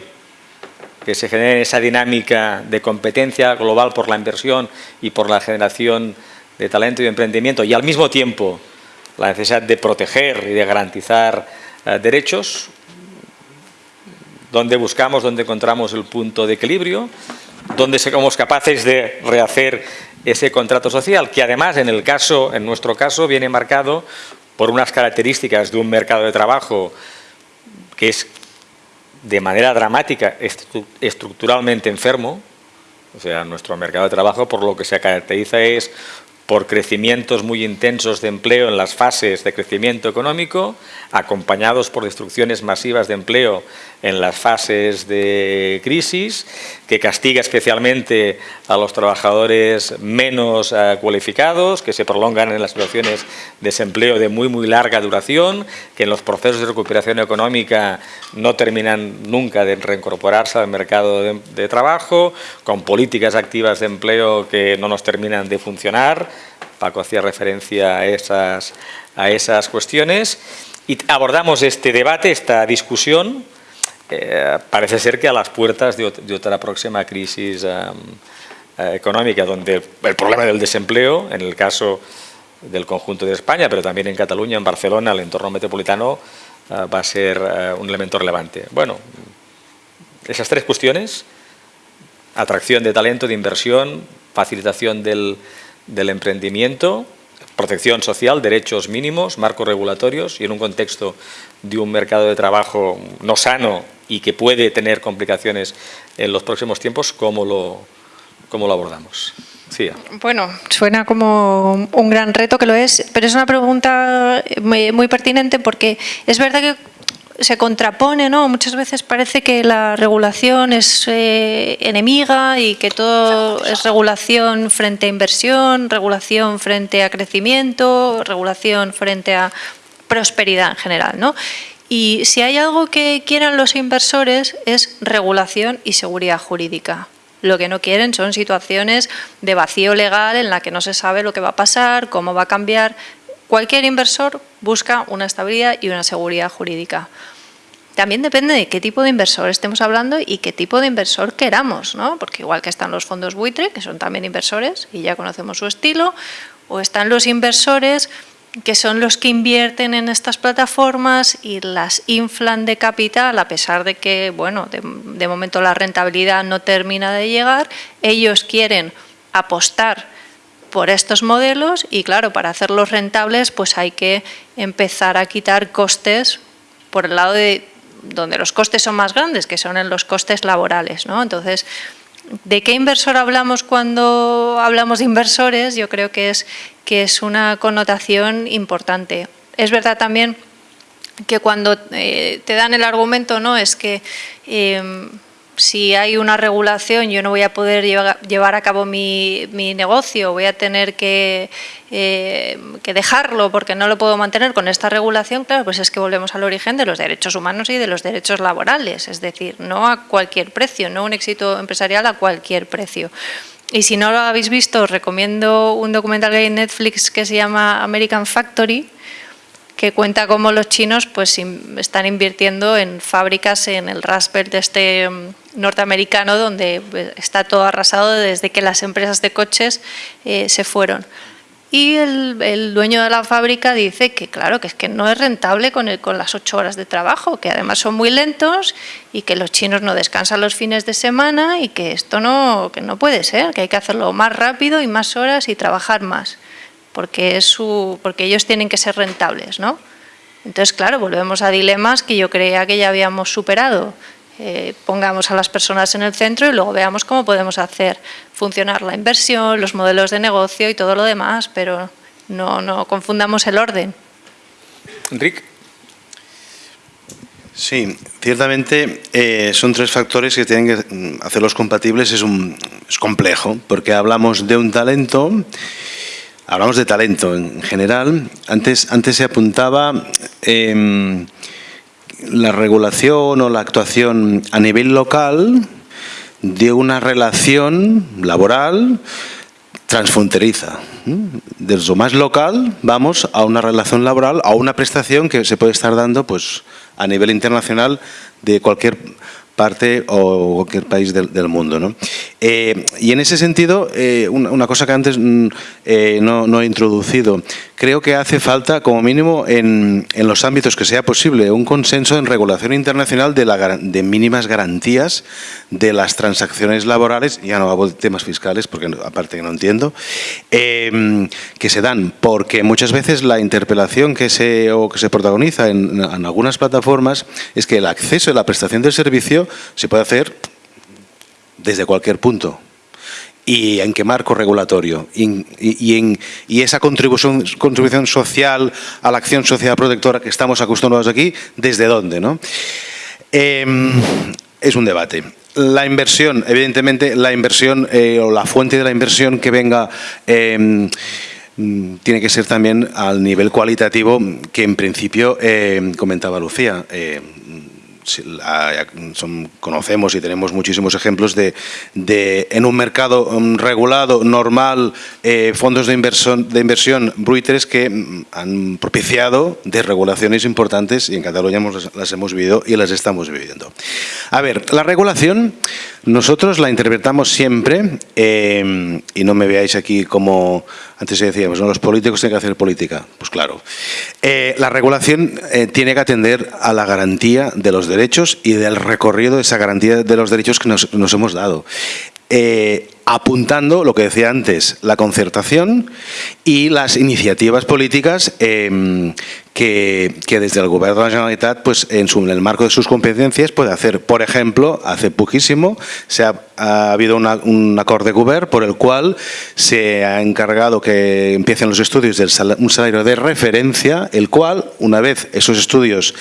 S1: que se genera en esa dinámica de competencia global por la inversión y por la generación de talento y de emprendimiento y al mismo tiempo la necesidad de proteger y de garantizar eh, derechos, donde buscamos, donde encontramos el punto de equilibrio, donde somos capaces de rehacer ese contrato social, que además en, el caso, en nuestro caso viene marcado por unas características de un mercado de trabajo que es de manera dramática estructuralmente enfermo, o sea, nuestro mercado de trabajo por lo que se caracteriza es por crecimientos muy intensos de empleo en las fases de crecimiento económico, acompañados por destrucciones masivas de empleo en las fases de crisis, que castiga especialmente a los trabajadores menos eh, cualificados, que se prolongan en las situaciones de desempleo de muy muy larga duración, que en los procesos de recuperación económica no terminan nunca de reincorporarse al mercado de, trabajo, con políticas activas de empleo que no nos terminan de funcionar. Paco hacía referencia a esas, a esas cuestiones. Y abordamos este debate, esta discusión, eh, parece ser que a las puertas de, otra próxima crisis eh, económica, donde el problema del desempleo, en el caso del conjunto de España, pero también en Cataluña, en Barcelona, el entorno metropolitano, eh, va a ser un elemento relevante. Bueno, esas tres cuestiones, atracción de talento, de inversión, facilitación del emprendimiento, protección social, derechos mínimos, marcos regulatorios y en un contexto de un mercado de trabajo no sano y que puede tener complicaciones en los próximos tiempos, ¿cómo lo, cómo lo abordamos?
S2: Bueno, suena como un gran reto que lo es, pero es una pregunta muy, pertinente porque es verdad que se contrapone, ¿no? Muchas veces parece que la regulación es eh, enemiga y que todo es regulación frente a inversión, regulación frente a crecimiento, regulación frente a prosperidad en general, ¿no? Y si hay algo que quieran los inversores es regulación y seguridad jurídica. Lo que no quieren son situaciones de vacío legal en la que no se sabe lo que va a pasar, cómo va a cambiar. Cualquier inversor busca una estabilidad y una seguridad jurídica. También depende de qué tipo de inversor estemos hablando y qué tipo de inversor queramos, ¿no? Porque igual que están los fondos buitre, que son también inversores y ya conocemos su estilo, o están los inversores que son los que invierten en estas plataformas y las inflan de capital, a pesar de que, bueno, de, momento la rentabilidad no termina de llegar, ellos quieren apostar por estos modelos y claro, para hacerlos rentables pues hay que empezar a quitar costes por el lado de donde los costes son más grandes, que son en los costes laborales. ¿no? Entonces, ¿de qué inversor hablamos cuando hablamos de inversores? Yo creo que es que es una connotación importante. Es verdad también que cuando eh, te dan el argumento, ¿no? Es que em, si hay una regulación yo no voy a poder llevar, a cabo mi, negocio, voy a tener que, eh, que, dejarlo porque no lo puedo mantener con esta regulación, claro, pues es que volvemos al origen de los derechos humanos y de los derechos laborales, es decir, no a cualquier precio, no un éxito empresarial a cualquier precio. Y si no lo habéis visto, os recomiendo un documental que hay en Netflix que se llama American Factory, que cuenta cómo los chinos pues, están invirtiendo en fábricas en el Raspberry de este mm, norteamericano donde pues, está todo arrasado desde que las empresas de coches eh, se fueron. Y el, dueño de la fábrica dice que claro, que es que no es rentable con, con las ocho horas de trabajo, que además son muy lentos y que los chinos no descansan los fines de semana y que esto no, que no puede ser, que hay que hacerlo más rápido y más horas y trabajar más, porque, es su, porque ellos tienen que ser rentables. ¿no? Entonces, claro, volvemos a dilemas que yo creía que ya habíamos superado. Eh, pongamos a las personas en el centro y luego veamos cómo podemos hacer funcionar la inversión, los modelos de negocio y todo lo demás, pero no, no confundamos el orden.
S1: Enrique.
S3: Sí, ciertamente eh, son tres factores que tienen que mm, hacerlos compatibles, es, un, es complejo, porque hablamos de un talento, hablamos de talento en general, antes, antes se apuntaba... Eh, la regulación o la actuación a nivel local de una relación laboral transfronteriza. Desde lo más local vamos a una relación laboral, a una prestación que se puede estar dando pues, a nivel internacional de cualquier parte o cualquier país del, mundo. ¿no? Eh, y en ese sentido, eh, una, cosa que antes mm, eh, no, he introducido, creo que hace falta, como mínimo, en, los ámbitos que sea posible, un consenso en regulación internacional de, la, de mínimas garantías de las transacciones laborales, ya no hablo de temas fiscales, porque aparte que no entiendo, que se dan, porque muchas veces la interpelación que se, o que se protagoniza en, en algunas plataformas es que el acceso a la prestación del servicio se puede hacer desde cualquier punto. ¿Y en qué marco regulatorio? Y, esa contribución, contribución social a la acción social protectora que estamos acostumbrados aquí, ¿desde dónde? ¿no? Em, es un debate. La inversión, evidentemente, la inversión eh, o la fuente de la inversión que venga em, tiene que ser también al nivel cualitativo que en principio em, comentaba Lucía conocemos y tenemos muchísimos ejemplos de, en un mercado um, regulado, normal, eh, fondos de inversión, de inversión buitres que mm, han propiciado desregulaciones importantes y en Cataluña las hemos vivido y las estamos viviendo. A ver, la regulación nosotros la interpretamos siempre, eh, y no me veáis aquí como antes decíamos, ¿no? los políticos tienen que hacer política. Pues claro. Eh, la regulación tiene que atender a la garantía de los derechos y del recorrido de esa garantía de los derechos que nos, hemos dado. Eh, apuntando, lo que decía antes, la concertación y las iniciativas políticas em, que, desde el Gobierno de la Generalitat, pues, en, su, el marco de sus competencias, puede hacer. Por ejemplo, hace poquísimo se ha, habido un acuerdo de gobierno por el cual se ha encargado que empiecen los estudios de un salario de referencia, el cual, una vez esos estudios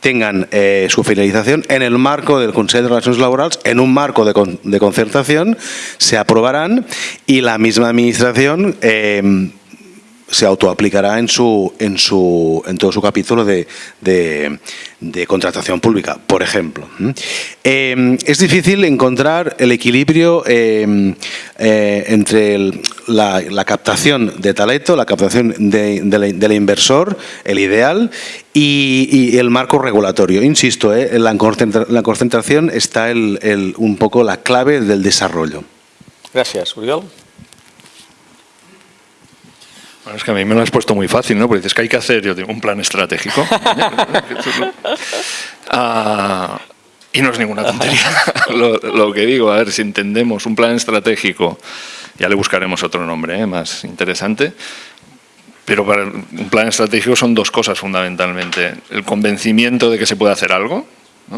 S3: tengan eh, su finalización, en el marco del Consejo de Relaciones Laborales, en un marco de, de concertación, se aprobarán y la misma administración eh, se autoaplicará en, su, en, su, en todo su capítulo de, contratación pública, por ejemplo. Eh, es difícil encontrar el equilibrio eh, entre la, captación de talento, la captación del inversor, el ideal, y, el marco regulatorio. Insisto, en la, concentración está el, un poco la clave del desarrollo.
S1: Gracias. Uriol.
S4: Bueno, es que a mí me lo has puesto muy fácil, ¿no? Porque dices que hay que hacer, yo digo, un plan estratégico. Ah, y no es ninguna tontería lo, que digo. A ver, si entendemos un plan estratégico, ya le buscaremos otro nombre ¿eh? más interesante, pero para un plan estratégico son dos cosas fundamentalmente. El convencimiento de que se puede hacer algo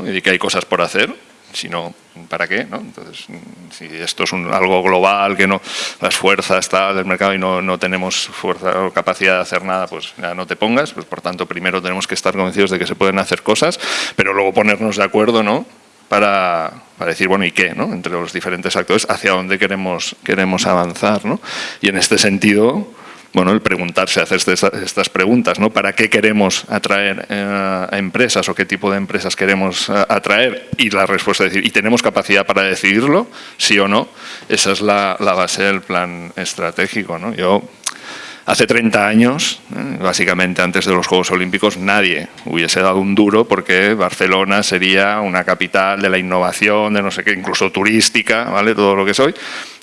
S4: y de que hay cosas por hacer, si no, ¿para qué? ¿no? Entonces, si esto es algo global, que no las fuerzas está del mercado y no, no, tenemos fuerza o capacidad de hacer nada, pues ya no te pongas. Pues, por tanto, primero tenemos que estar convencidos de que se pueden hacer cosas, pero luego ponernos de acuerdo ¿no? para, para decir, bueno, ¿y qué? ¿no? Entre los diferentes actores, hacia dónde queremos, queremos avanzar. ¿no? Y en este sentido, bueno, el preguntarse, hacer estas preguntas, ¿no? ¿Para qué queremos atraer eh, a empresas o qué tipo de empresas queremos eh, atraer? Y la respuesta es decir, ¿y tenemos capacidad para decidirlo? ¿Sí o no? Esa es la base del plan estratégico, ¿no? Yo Hace 30 años, eh, básicamente antes de los Juegos Olímpicos, nadie hubiese dado un duro porque Barcelona sería una capital de la innovación, de no sé qué, incluso turística, ¿vale? todo lo que soy.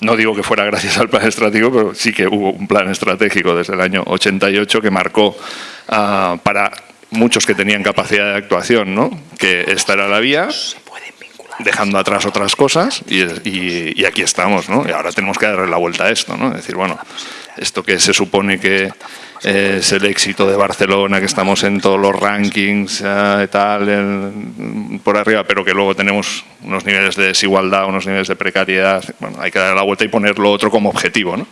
S4: No digo que fuera gracias al plan estratégico, pero sí que hubo un plan estratégico desde el año 88 que marcó ah, para muchos que tenían capacidad de actuación, ¿no? que esta era la vía, dejando atrás otras cosas y, aquí estamos, ¿no? Y ahora tenemos que darle la vuelta a esto, ¿no? Es decir, bueno, esto que se supone que es el éxito de Barcelona, que estamos en todos los rankings y tal, por arriba, pero que luego tenemos unos niveles de desigualdad, unos niveles de precariedad, bueno, hay que darle la vuelta y poner lo otro como objetivo, ¿no?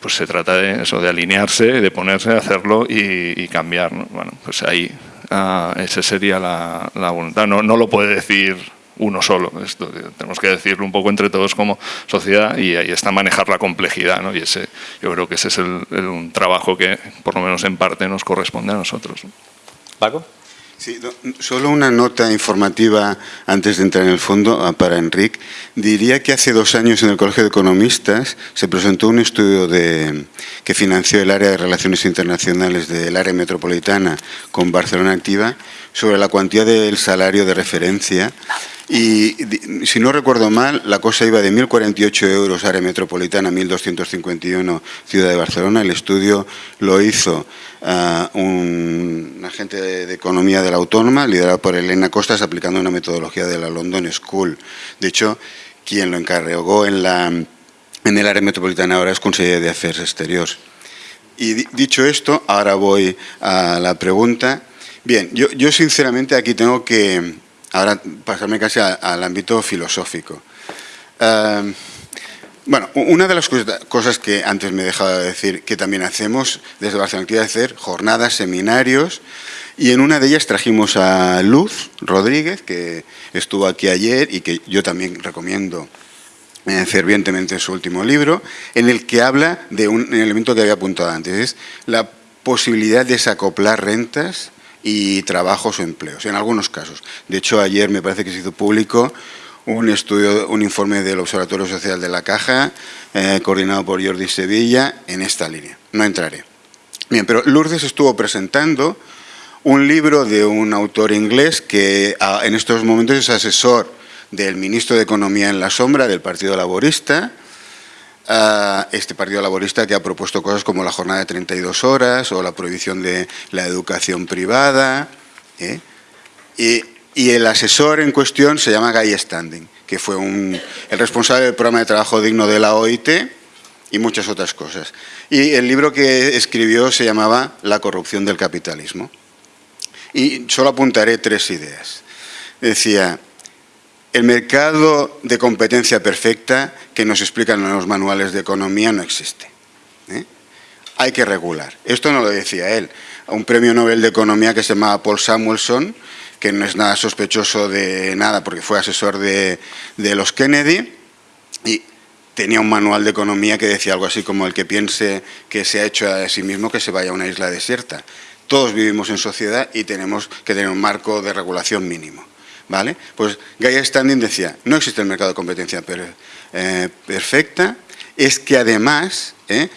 S4: Pues se trata de eso, de alinearse, de ponerse, hacerlo y, cambiar, ¿no? Bueno, pues ahí, ah, esa sería la, la voluntad. No, no lo puede decir uno solo. Esto, tenemos que decirlo un poco entre todos como sociedad y ahí está manejar la complejidad. ¿no? Y ese, yo creo que ese es el, un trabajo que, por lo menos en parte, nos corresponde a nosotros.
S1: Paco.
S5: Sí, solo una nota informativa antes de entrar en el fondo ah, para Enric. Diría que hace dos años en el Colegio de Economistas se presentó un estudio de, que financió el área de Relaciones Internacionales del área metropolitana con Barcelona Activa sobre la cuantía del salario de referencia y si no recuerdo mal, la cosa iba de 1.048 euros área metropolitana, 1.251 ciudad de Barcelona. El estudio lo hizo uh, un agente de, economía de la autónoma, liderado por Elena Costas, aplicando una metodología de la London School. De hecho, quien lo encargó en, la, en el área metropolitana ahora es Consejería de Afers Exteriores. Y dicho esto, ahora voy a la pregunta. Bien, yo, yo sinceramente aquí tengo que Ahora pasarme casi al ámbito filosófico. Em, bueno, una de las cosas que antes me he dejado de decir que también hacemos desde Barcelona es hacer jornadas, seminarios Y en una de ellas trajimos a Luz Rodríguez, que estuvo aquí ayer y que yo también recomiendo eh, fervientemente su último libro, en el que habla de un elemento que había apuntado antes, es la posibilidad de desacoplar rentas y trabajos o empleos, en algunos casos. De hecho, ayer me parece que se hizo público un estudio, un informe del Observatorio Social de la Caja, eh, coordinado por Jordi Sevilla, en esta línea. No entraré. Bien, pero Lourdes estuvo presentando un libro de un autor inglés que en estos momentos es asesor del ministro de Economía en la sombra del Partido Laborista, este Partido Laborista que ha propuesto cosas como la jornada de 32 horas o la prohibición de la educación privada. ¿eh? Y, el asesor en cuestión se llama Guy Standing, que fue el responsable del programa de trabajo digno de la OIT y muchas otras cosas. Y el libro que escribió se llamaba La corrupción del capitalismo. Y solo apuntaré tres ideas. Decía, el mercado de competencia perfecta que nos explican en los manuales de economía no existe. ¿eh? Hay que regular. Esto no lo decía él. Un premio Nobel de Economía que se llamaba Paul Samuelson, que no es nada sospechoso de nada porque fue asesor de, de los Kennedy, y tenía un manual de economía que decía algo así como el que piense que se ha hecho a sí mismo que se vaya a una isla desierta. Todos vivimos en sociedad y tenemos que tener un marco de regulación mínimo. ¿Vale? Pues Gaia Standing decía, no existe el mercado de competencia eh, perfecta, es que además eh,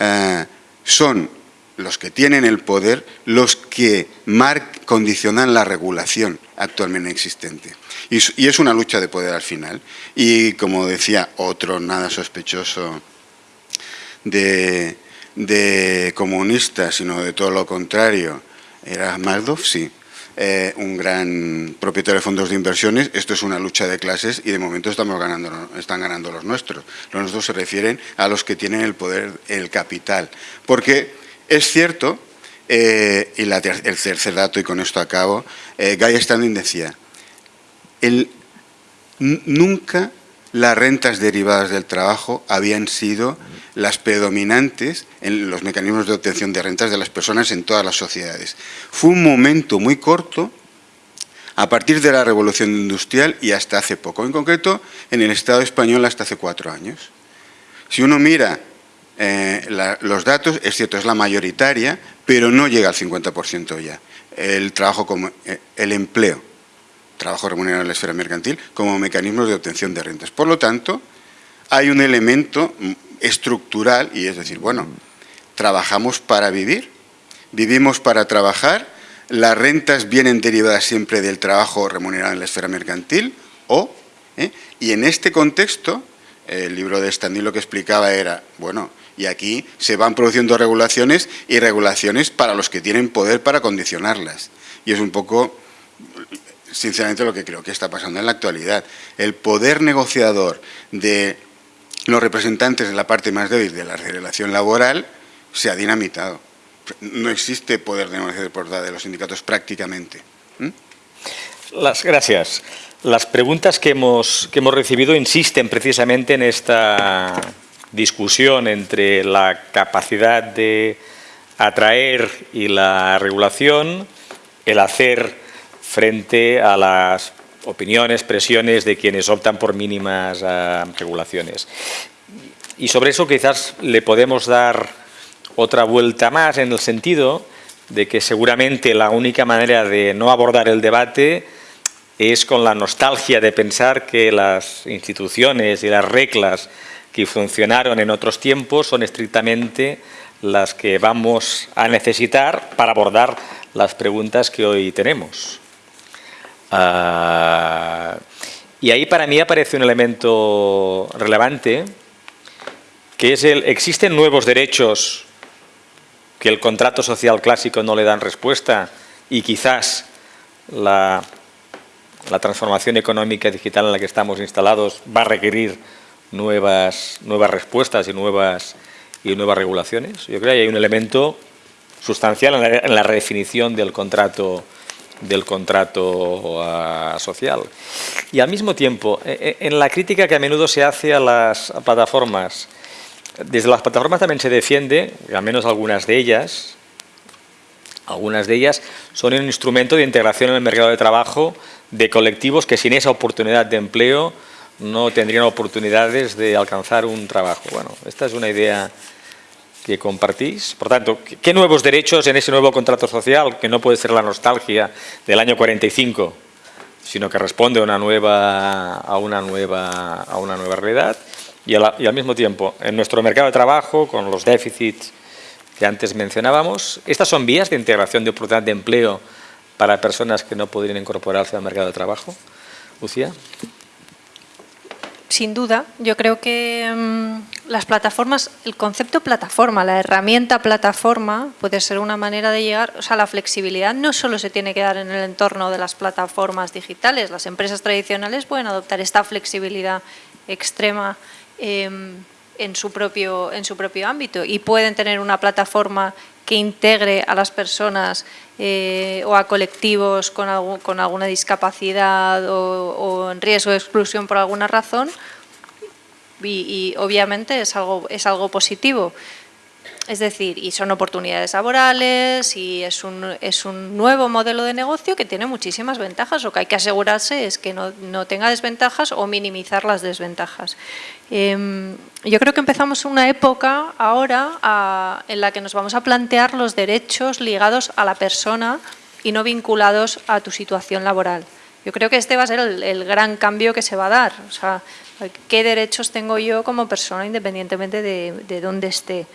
S5: eh, son los que tienen el poder los que condicionan la regulación actualmente existente. Y, es una lucha de poder al final. Y como decía otro nada sospechoso de, de comunista, sino de todo lo contrario, era Madoff, sí, eh, un gran propietario de fondos de inversiones, esto es una lucha de clases y de momento estamos ganando, están ganando los nuestros. Los nuestros se refieren a los que tienen el poder, el capital. Porque es cierto, eh, y el tercer dato, y con esto acabo, eh, Guy Standing decía, nunca las rentas derivadas del trabajo habían sido las predominantes en los mecanismos de obtención de rentas de las personas en todas las sociedades. Fue un momento muy corto a partir de la revolución industrial y hasta hace poco, en concreto en el Estado español hasta hace cuatro años. Si uno mira eh, los datos, es cierto, es la mayoritaria, pero no llega al 50% ya. El trabajo como eh, el empleo, trabajo remunerado en la esfera mercantil, como mecanismos de obtención de rentas. Por lo tanto, hay un elemento estructural y es decir, bueno, trabajamos para vivir, vivimos para trabajar, las rentas vienen derivadas siempre del trabajo remunerado en la esfera mercantil o, ¿eh? y en este contexto, el libro de Standing lo que explicaba era, bueno, y aquí se van produciendo regulaciones y regulaciones para los que tienen poder para condicionarlas. Y es un poco, sinceramente, lo que creo que está pasando en la actualidad. El poder negociador de los representantes de la parte más débil de la relación laboral se ha dinamitado. No existe poder de negociación por parte de los sindicatos prácticamente.
S1: Las, gracias. Las preguntas que hemos, que hemos recibido insisten precisamente en esta discusión entre la capacidad de atraer y la regulación, el hacer frente a las opiniones, presiones de quienes optan por mínimas ah, regulaciones. Y sobre eso quizás le podemos dar otra vuelta más en el sentido de que seguramente la única manera de no abordar el debate es con la nostalgia de pensar que las instituciones y las reglas que funcionaron en otros tiempos son estrictamente las que vamos a necesitar para abordar las preguntas que hoy tenemos. Ah, y ahí para mí aparece un elemento relevante, que es el, existen nuevos derechos que el contrato social clásico no le dan respuesta y quizás la, la transformación económica digital en la que estamos instalados va a requerir nuevas, nuevas respuestas y nuevas, y nuevas regulaciones. Yo creo que hay un elemento sustancial en la, en la redefinición del contrato del contrato social. Y al mismo tiempo, e, e, en la crítica que a menudo se hace a las plataformas, desde las plataformas también se defiende, al menos algunas de ellas, Algunas de ellas son un instrumento de integración en el mercado de trabajo de colectivos que sin esa oportunidad de empleo no tendrían oportunidades de alcanzar un trabajo. Bueno, esta es una idea que compartís. Por tanto, ¿qué nuevos derechos en ese nuevo contrato social, que no puede ser la nostalgia del año 45, sino que responde a una nueva, a una nueva, a una nueva realidad? Y, y al mismo tiempo, en nuestro mercado de trabajo, con los déficits que antes mencionábamos, ¿estas son vías de integración de oportunidad de empleo para personas que no podrían incorporarse al mercado de trabajo? Lucía
S2: sin duda, yo creo que mm, las plataformas, el concepto plataforma, la herramienta plataforma puede ser una manera de llegar, o sea, la flexibilidad no solo se tiene que dar en el entorno de las plataformas digitales, las empresas tradicionales pueden adoptar esta flexibilidad extrema em, en, su propio, en su propio ámbito y pueden tener una plataforma que integre a las personas eh, o a colectivos con, con alguna discapacidad o, en riesgo de exclusión por alguna razón y, obviamente es algo, es algo positivo. Es decir, y son oportunidades laborales y es un, es un nuevo modelo de negocio que tiene muchísimas ventajas. Lo que hay que asegurarse es que no, no tenga desventajas o minimizar las desventajas. Em, yo creo que empezamos una época ahora en la que nos vamos a plantear los derechos ligados a la persona y no vinculados a tu situación laboral. Yo creo que este va a ser el, gran cambio que se va a dar. O sea, ¿qué derechos tengo yo como persona independientemente de, de dónde esté?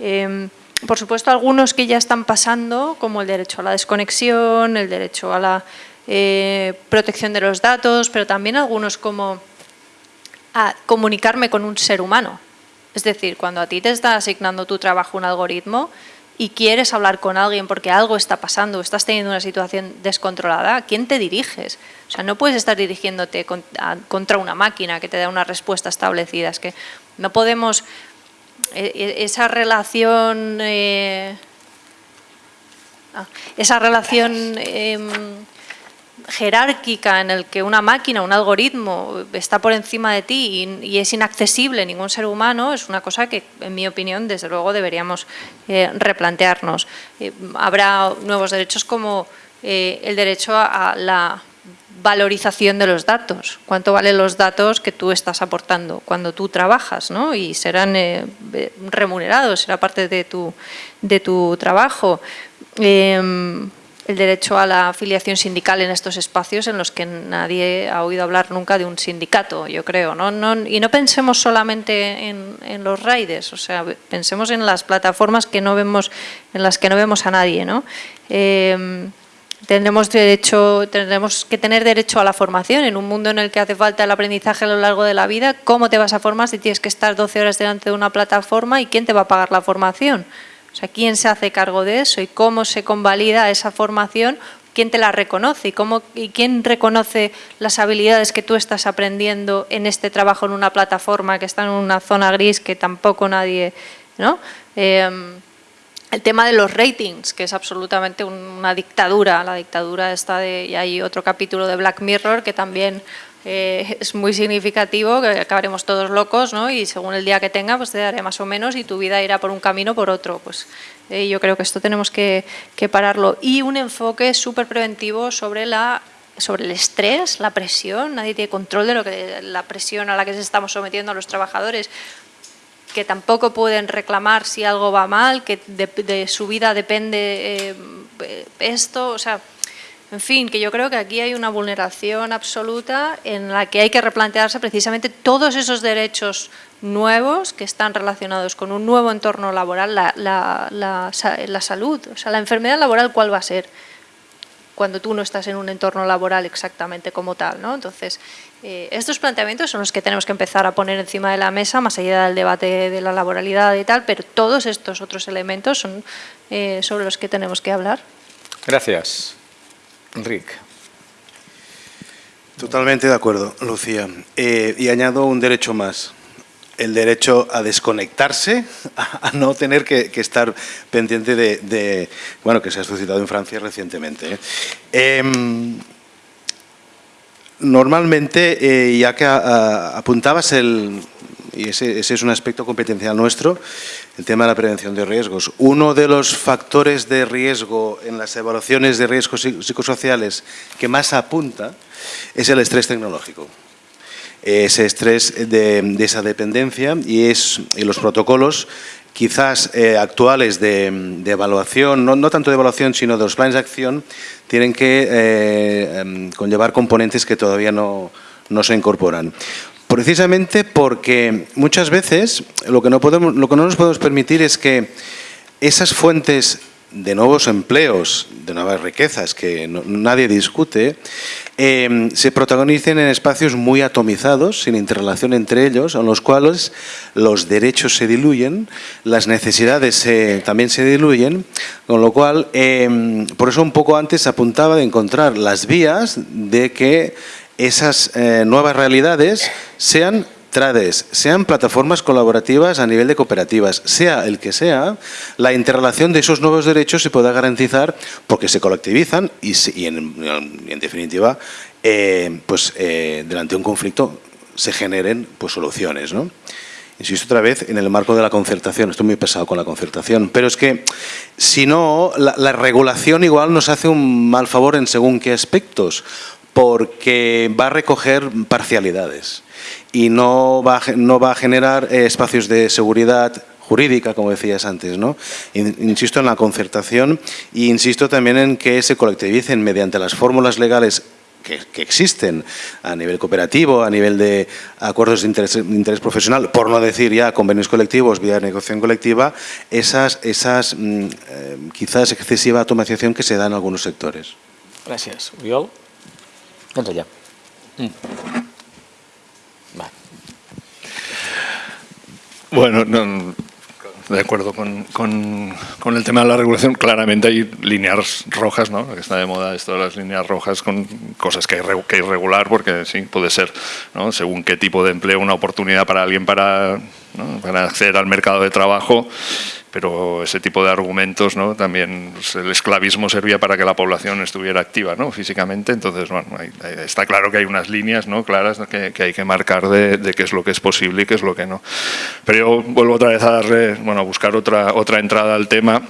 S2: Em, por supuesto, algunos que ya están pasando, como el derecho a la desconexión, el derecho a la eh, protección de los datos, pero también algunos como a comunicarme con un ser humano. Es decir, cuando a ti te está asignando tu trabajo un algoritmo y quieres hablar con alguien porque algo está pasando, estás teniendo una situación descontrolada, ¿a quién te diriges? O sea, no puedes estar dirigiéndote contra una máquina que te da una respuesta establecida. Es que no podemos... E, e, esa relación... Eh, ah, esa relación... Em, jerárquica en el que una máquina, un algoritmo está por encima de ti y, es inaccesible ningún ser humano, es una cosa que, en mi opinión, desde luego deberíamos eh, replantearnos. Eh, habrá nuevos derechos como el derecho a, la valorización de los datos, cuánto valen los datos que tú estás aportando cuando tú trabajas ¿no? y serán remunerados, será parte de tu, de tu trabajo. Em, el derecho a la afiliación sindical en estos espacios en los que nadie ha oído hablar nunca de un sindicato, yo creo. ¿no? y no pensemos solamente en, los raides, o sea, pensemos en las plataformas que no vemos, en las que no vemos a nadie. ¿no? Em, tendremos, derecho, tendremos que tener derecho a la formación en un mundo en el que hace falta el aprendizaje a lo largo de la vida. ¿Cómo te vas a formar si tienes que estar 12 horas delante de una plataforma y quién te va a pagar la formación? O sea, ¿quién se hace cargo de eso y cómo se convalida esa formación? ¿Quién te la reconoce y, cómo, y quién reconoce las habilidades que tú estás aprendiendo en este trabajo en una plataforma que está en una zona gris que tampoco nadie... ¿no? Em, el tema de los ratings, que es absolutamente una dictadura, la dictadura está de, y hay otro capítulo de Black Mirror que también eh, es muy significativo, que acabaremos todos locos, ¿no? Y según el día que tenga, pues te daré más o menos y tu vida irá por un camino o por otro. Pues eh, yo creo que esto tenemos que, pararlo. Y un enfoque súper preventivo sobre la sobre el estrés, la presión, nadie tiene control de lo que la presión a la que se estamos sometiendo a los trabajadores, que tampoco pueden reclamar si algo va mal, que de, su vida depende eh, esto, o sea, en fin, que yo creo que aquí hay una vulneración absoluta en la que hay que replantearse precisamente todos esos derechos nuevos que están relacionados con un nuevo entorno laboral, la, salud, o sea, la enfermedad laboral, ¿cuál va a ser? cuando tú no estás en un entorno laboral exactamente como tal. ¿no? Entonces, eh, estos planteamientos son los que tenemos que empezar a poner encima de la mesa, más allá del debate de la laboralidad y tal, pero todos estos otros elementos son eh, sobre los que tenemos que hablar.
S1: Gracias. Enrique.
S3: Totalmente de acuerdo, Lucía. Eh, y añado un derecho más, el derecho a desconectarse, a, no tener que, estar pendiente de, bueno, que se ha suscitado en Francia recientemente. ¿eh? Em, normalmente, eh, ya que apuntabas el, y ese, ese, es un aspecto competencial nuestro, el tema de la prevención de riesgos. Uno de los factores de riesgo en las evaluaciones de riesgos psicosociales que más apunta es el estrés tecnológico ese estrés de, esa dependencia y, es, los protocolos quizás eh, actuales de, evaluación, no, tanto de evaluación sino de los planes de acción, tienen que eh, em, conllevar componentes que todavía no, no se incorporan. Precisamente porque muchas veces lo que, no podemos, lo que no nos podemos permitir es que esas fuentes de nuevos empleos, de nuevas riquezas que nadie discute, em, se protagonicen en espacios muy atomizados, sin interrelación entre ellos, en los cuales los derechos se diluyen, las necesidades también se diluyen, con lo cual, em, por eso un poco antes apuntaba de encontrar las vías de que esas eh, nuevas realidades sean sean plataformas colaborativas a nivel de cooperativas, sea el que sea, la interrelación de esos nuevos derechos se pueda garantizar porque se colectivizan y, en, definitiva, eh, pues eh, delante de un conflicto se generen pues, soluciones. ¿no? Insisto otra vez en el marco de la concertación, estoy muy pesado con la concertación, pero es que si no, la regulación igual nos hace un mal favor en según qué aspectos, porque va a recoger parcialidades y no va, no va a generar eh, espacios de seguridad jurídica, como decías antes. ¿no? Insisto en la concertación e insisto también en que se colectivicen mediante las fórmulas legales que, existen a nivel cooperativo, a nivel de acuerdos de interés, profesional, por no decir ya convenios colectivos vía negociación colectiva, esas, esas mm, eh, quizás excesiva automatización que se da en algunos sectores.
S1: Gracias. Uriol. Entra ya. Mm.
S4: Bueno, de acuerdo con, con, el tema de la regulación, claramente hay líneas rojas, ¿no? que está de moda esto de las líneas rojas con cosas que hay que regular, porque sí, puede ser, ¿no? según qué tipo de empleo, una oportunidad para alguien para, para acceder al mercado de trabajo pero ese tipo de argumentos, ¿no? también pues, el esclavismo servía para que la población estuviera activa físicamente, entonces bueno, está claro que hay unas líneas claras que, hay que marcar de, qué es lo que es posible y qué es lo que no. Pero yo vuelvo otra vez a darle, bueno, a buscar otra, otra entrada al tema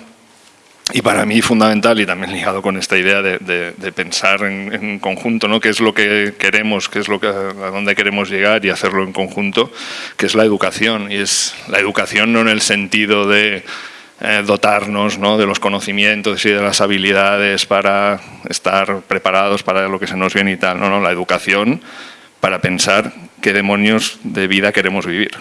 S4: y para mí fundamental y también ligado con esta idea de, pensar en, conjunto, ¿no? qué es lo que queremos, qué es lo que, a dónde queremos llegar y hacerlo en conjunto, que es la educación. Y es la educación no en el sentido de eh, dotarnos ¿no? de los conocimientos y de las habilidades para estar preparados para lo que se nos viene y tal. No, no, la educación para pensar qué demonios de vida queremos vivir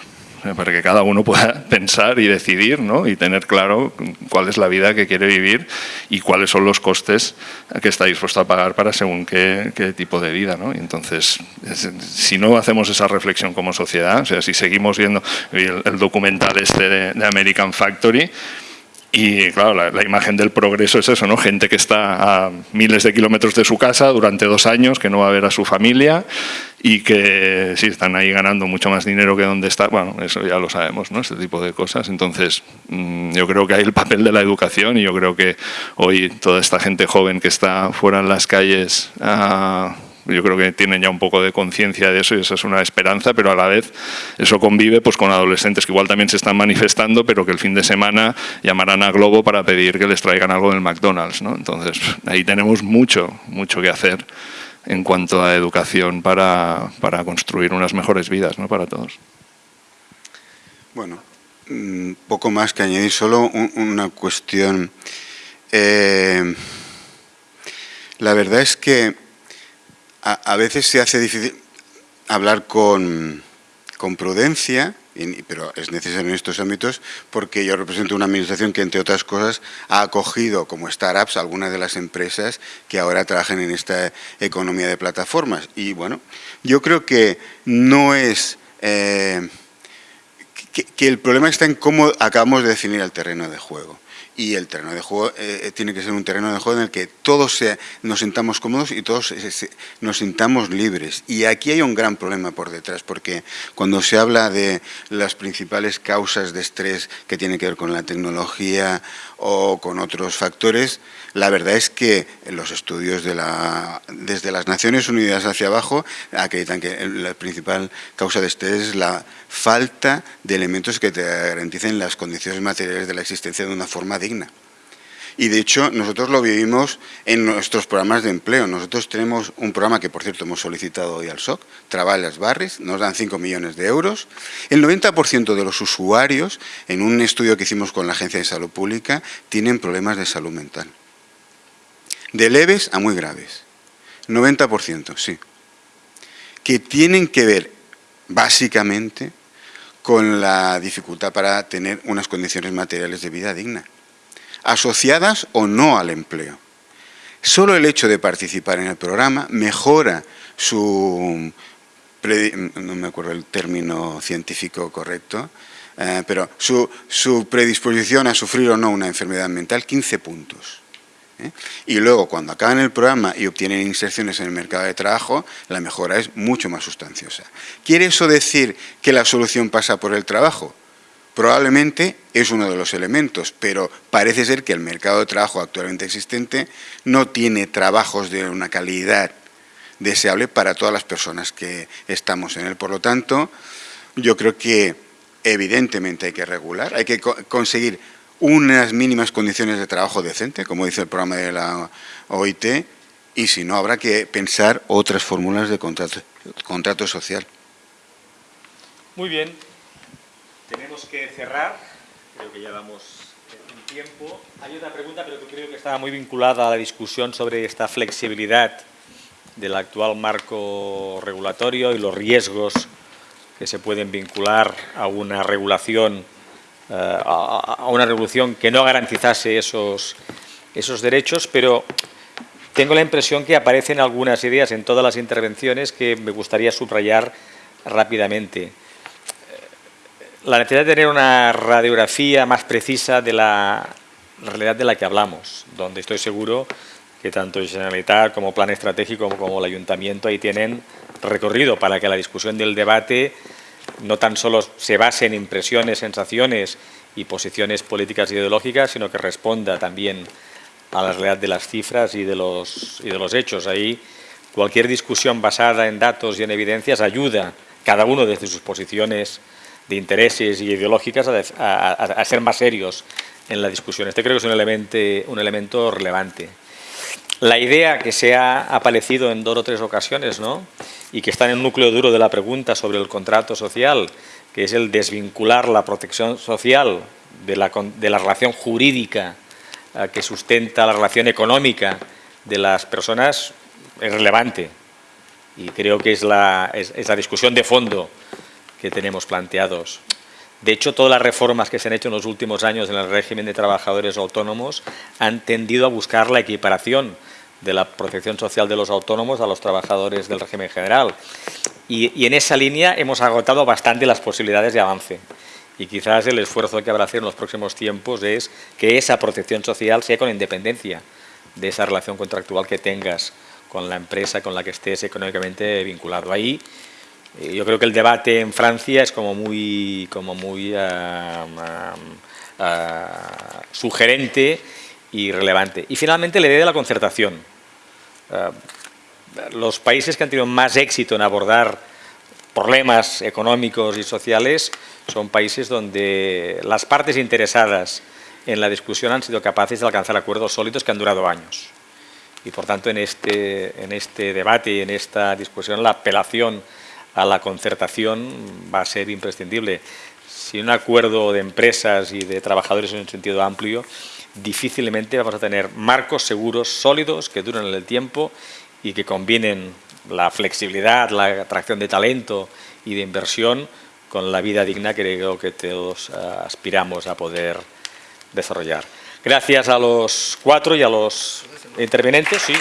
S4: para que cada uno pueda pensar y decidir ¿no? y tener claro cuál es la vida que quiere vivir y cuáles son los costes que está dispuesto a pagar para según qué, tipo de vida. ¿no? Y entonces, si no hacemos esa reflexión como sociedad, o sea, si seguimos viendo el, documental este de American Factory, y claro, la, imagen del progreso es eso, ¿no? Gente que está a miles de kilómetros de su casa durante dos años, que no va a ver a su familia y que sí, están ahí ganando mucho más dinero que donde está. Bueno, eso ya lo sabemos, ¿no? Este tipo de cosas. Entonces, mm, yo creo que hay el papel de la educación y yo creo que hoy toda esta gente joven que está fuera en las calles... Ah, yo creo que tienen ya un poco de conciencia de eso y esa es una esperanza, pero a la vez eso convive pues, con adolescentes que igual también se están manifestando, pero que el fin de semana llamarán a Globo para pedir que les traigan algo del McDonald's. ¿no? Entonces, ahí tenemos mucho, mucho que hacer en cuanto a educación para, para construir unas mejores vidas ¿no? para todos.
S5: Bueno, mm, poco más que añadir, solo una cuestión. Eh, la verdad es que a, veces se hace difícil hablar con, prudencia, pero es necesario en estos ámbitos porque yo represento una administración que, entre otras cosas, ha acogido como startups algunas de las empresas que ahora trabajan en esta economía de plataformas. Y bueno, yo creo que no es... Eh, que, el problema está en cómo acabamos de definir el terreno de juego. Y el terreno de juego eh, eh, tiene que ser un terreno de juego en el que todos nos sintamos cómodos y todos nos sintamos libres. Y aquí hay un gran problema por detrás, porque cuando se habla de las principales causas de estrés que tienen que ver con la tecnología o con otros factores, la verdad es que los estudios de la, desde las Naciones Unidas hacia abajo acreditan que la principal causa de estrés es la falta de elementos que te garanticen las condiciones materiales de la existencia de una forma digna. Y de hecho, nosotros lo vivimos en nuestros programas de empleo. Nosotros tenemos un programa que, por cierto, hemos solicitado hoy al SOC, Trabajas Barris, nos dan 5 millones de euros. El 90% de los usuarios, en un estudio que hicimos con la Agencia de Salud Pública, tienen problemas de salud mental. De leves a muy graves. 90%, sí. Que tienen que ver, básicamente, con la dificultad para tener unas condiciones materiales de vida digna, asociadas o no al empleo. Solo el hecho de participar en el programa mejora su, no me acuerdo el término científico correcto, eh, pero su, predisposición a sufrir o no una enfermedad mental, 15 puntos. ¿eh? Y luego, cuando acaban el programa y obtienen inserciones en el mercado de trabajo, la mejora es mucho más sustanciosa. ¿Quiere eso decir que la solución pasa por el trabajo? Probablemente es uno de los elementos, pero parece ser que el mercado de trabajo actualmente existente no tiene trabajos de una calidad deseable para todas las personas que estamos en él. Por lo tanto, yo creo que evidentemente hay que regular, hay que conseguir unas mínimas condiciones de trabajo decente, como dice el programa de la OIT, y si no, habrá que pensar otras fórmulas de contrato, contrato social.
S1: Muy bien. Tenemos que cerrar. Creo que ya vamos en tiempo. Hay otra pregunta, pero que creo que estaba muy vinculada a la discusión sobre esta flexibilidad del actual marco regulatorio y los riesgos que se pueden vincular a una regulación eh, a, una revolución que no garantizase esos, esos derechos, pero tengo la impresión que aparecen algunas ideas en todas las intervenciones que me gustaría subrayar rápidamente. La necesidad de tener una radiografía más precisa de la realidad de la que hablamos, donde estoy seguro que tanto el Generalitat como Plan Estratégico como el Ayuntamiento ahí tienen recorrido para que la discusión del debate no tan solo se base en impresiones, sensaciones y posiciones políticas e ideológicas, sino que responda también a la realidad de las cifras y de los, y de los hechos. Ahí cualquier discusión basada en datos y en evidencias ayuda, cada uno desde sus posiciones de intereses y ideológicas, a, ser más serios en la discusión. Este creo que es un elemento, un elemento relevante. La idea que se ha aparecido en dos o tres ocasiones, ¿no? y que está en el núcleo duro de la pregunta sobre el contrato social, que es el desvincular la protección social de la, de la relación jurídica eh, que sustenta la relación económica de las personas, es relevante. Y creo que es la, es la discusión de fondo que tenemos planteados. De hecho, todas las reformas que se han hecho en los últimos años en el régimen de trabajadores autónomos han tendido a buscar la equiparación de la protección social de los autónomos a los trabajadores del régimen general. Y, en esa línea hemos agotado bastante las posibilidades de avance. Y quizás el esfuerzo que habrá hacer en los próximos tiempos es que esa protección social sea con independencia de esa relación contractual que tengas con la empresa con la que estés económicamente vinculado. Ahí yo creo que el debate en Francia es como muy, como muy ah, ah, ah, sugerente y relevante. Y finalmente la idea de la concertación. Eh, los países que han tenido más éxito en abordar problemas económicos y sociales son países donde las partes interesadas en la discusión han sido capaces de alcanzar acuerdos sólidos que han durado años. Y por tanto en este, en este debate y en esta discusión la apelación a la concertación va a ser imprescindible. Sin un acuerdo de empresas y de trabajadores en un sentido amplio, difícilmente vamos a tener marcos seguros, sólidos, que duren en el tiempo y que combinen la flexibilidad, la atracción de talento y de inversión con la vida digna que creo que todos eh, aspiramos a poder desarrollar. Gracias a los cuatro y a los intervenientes. Sí,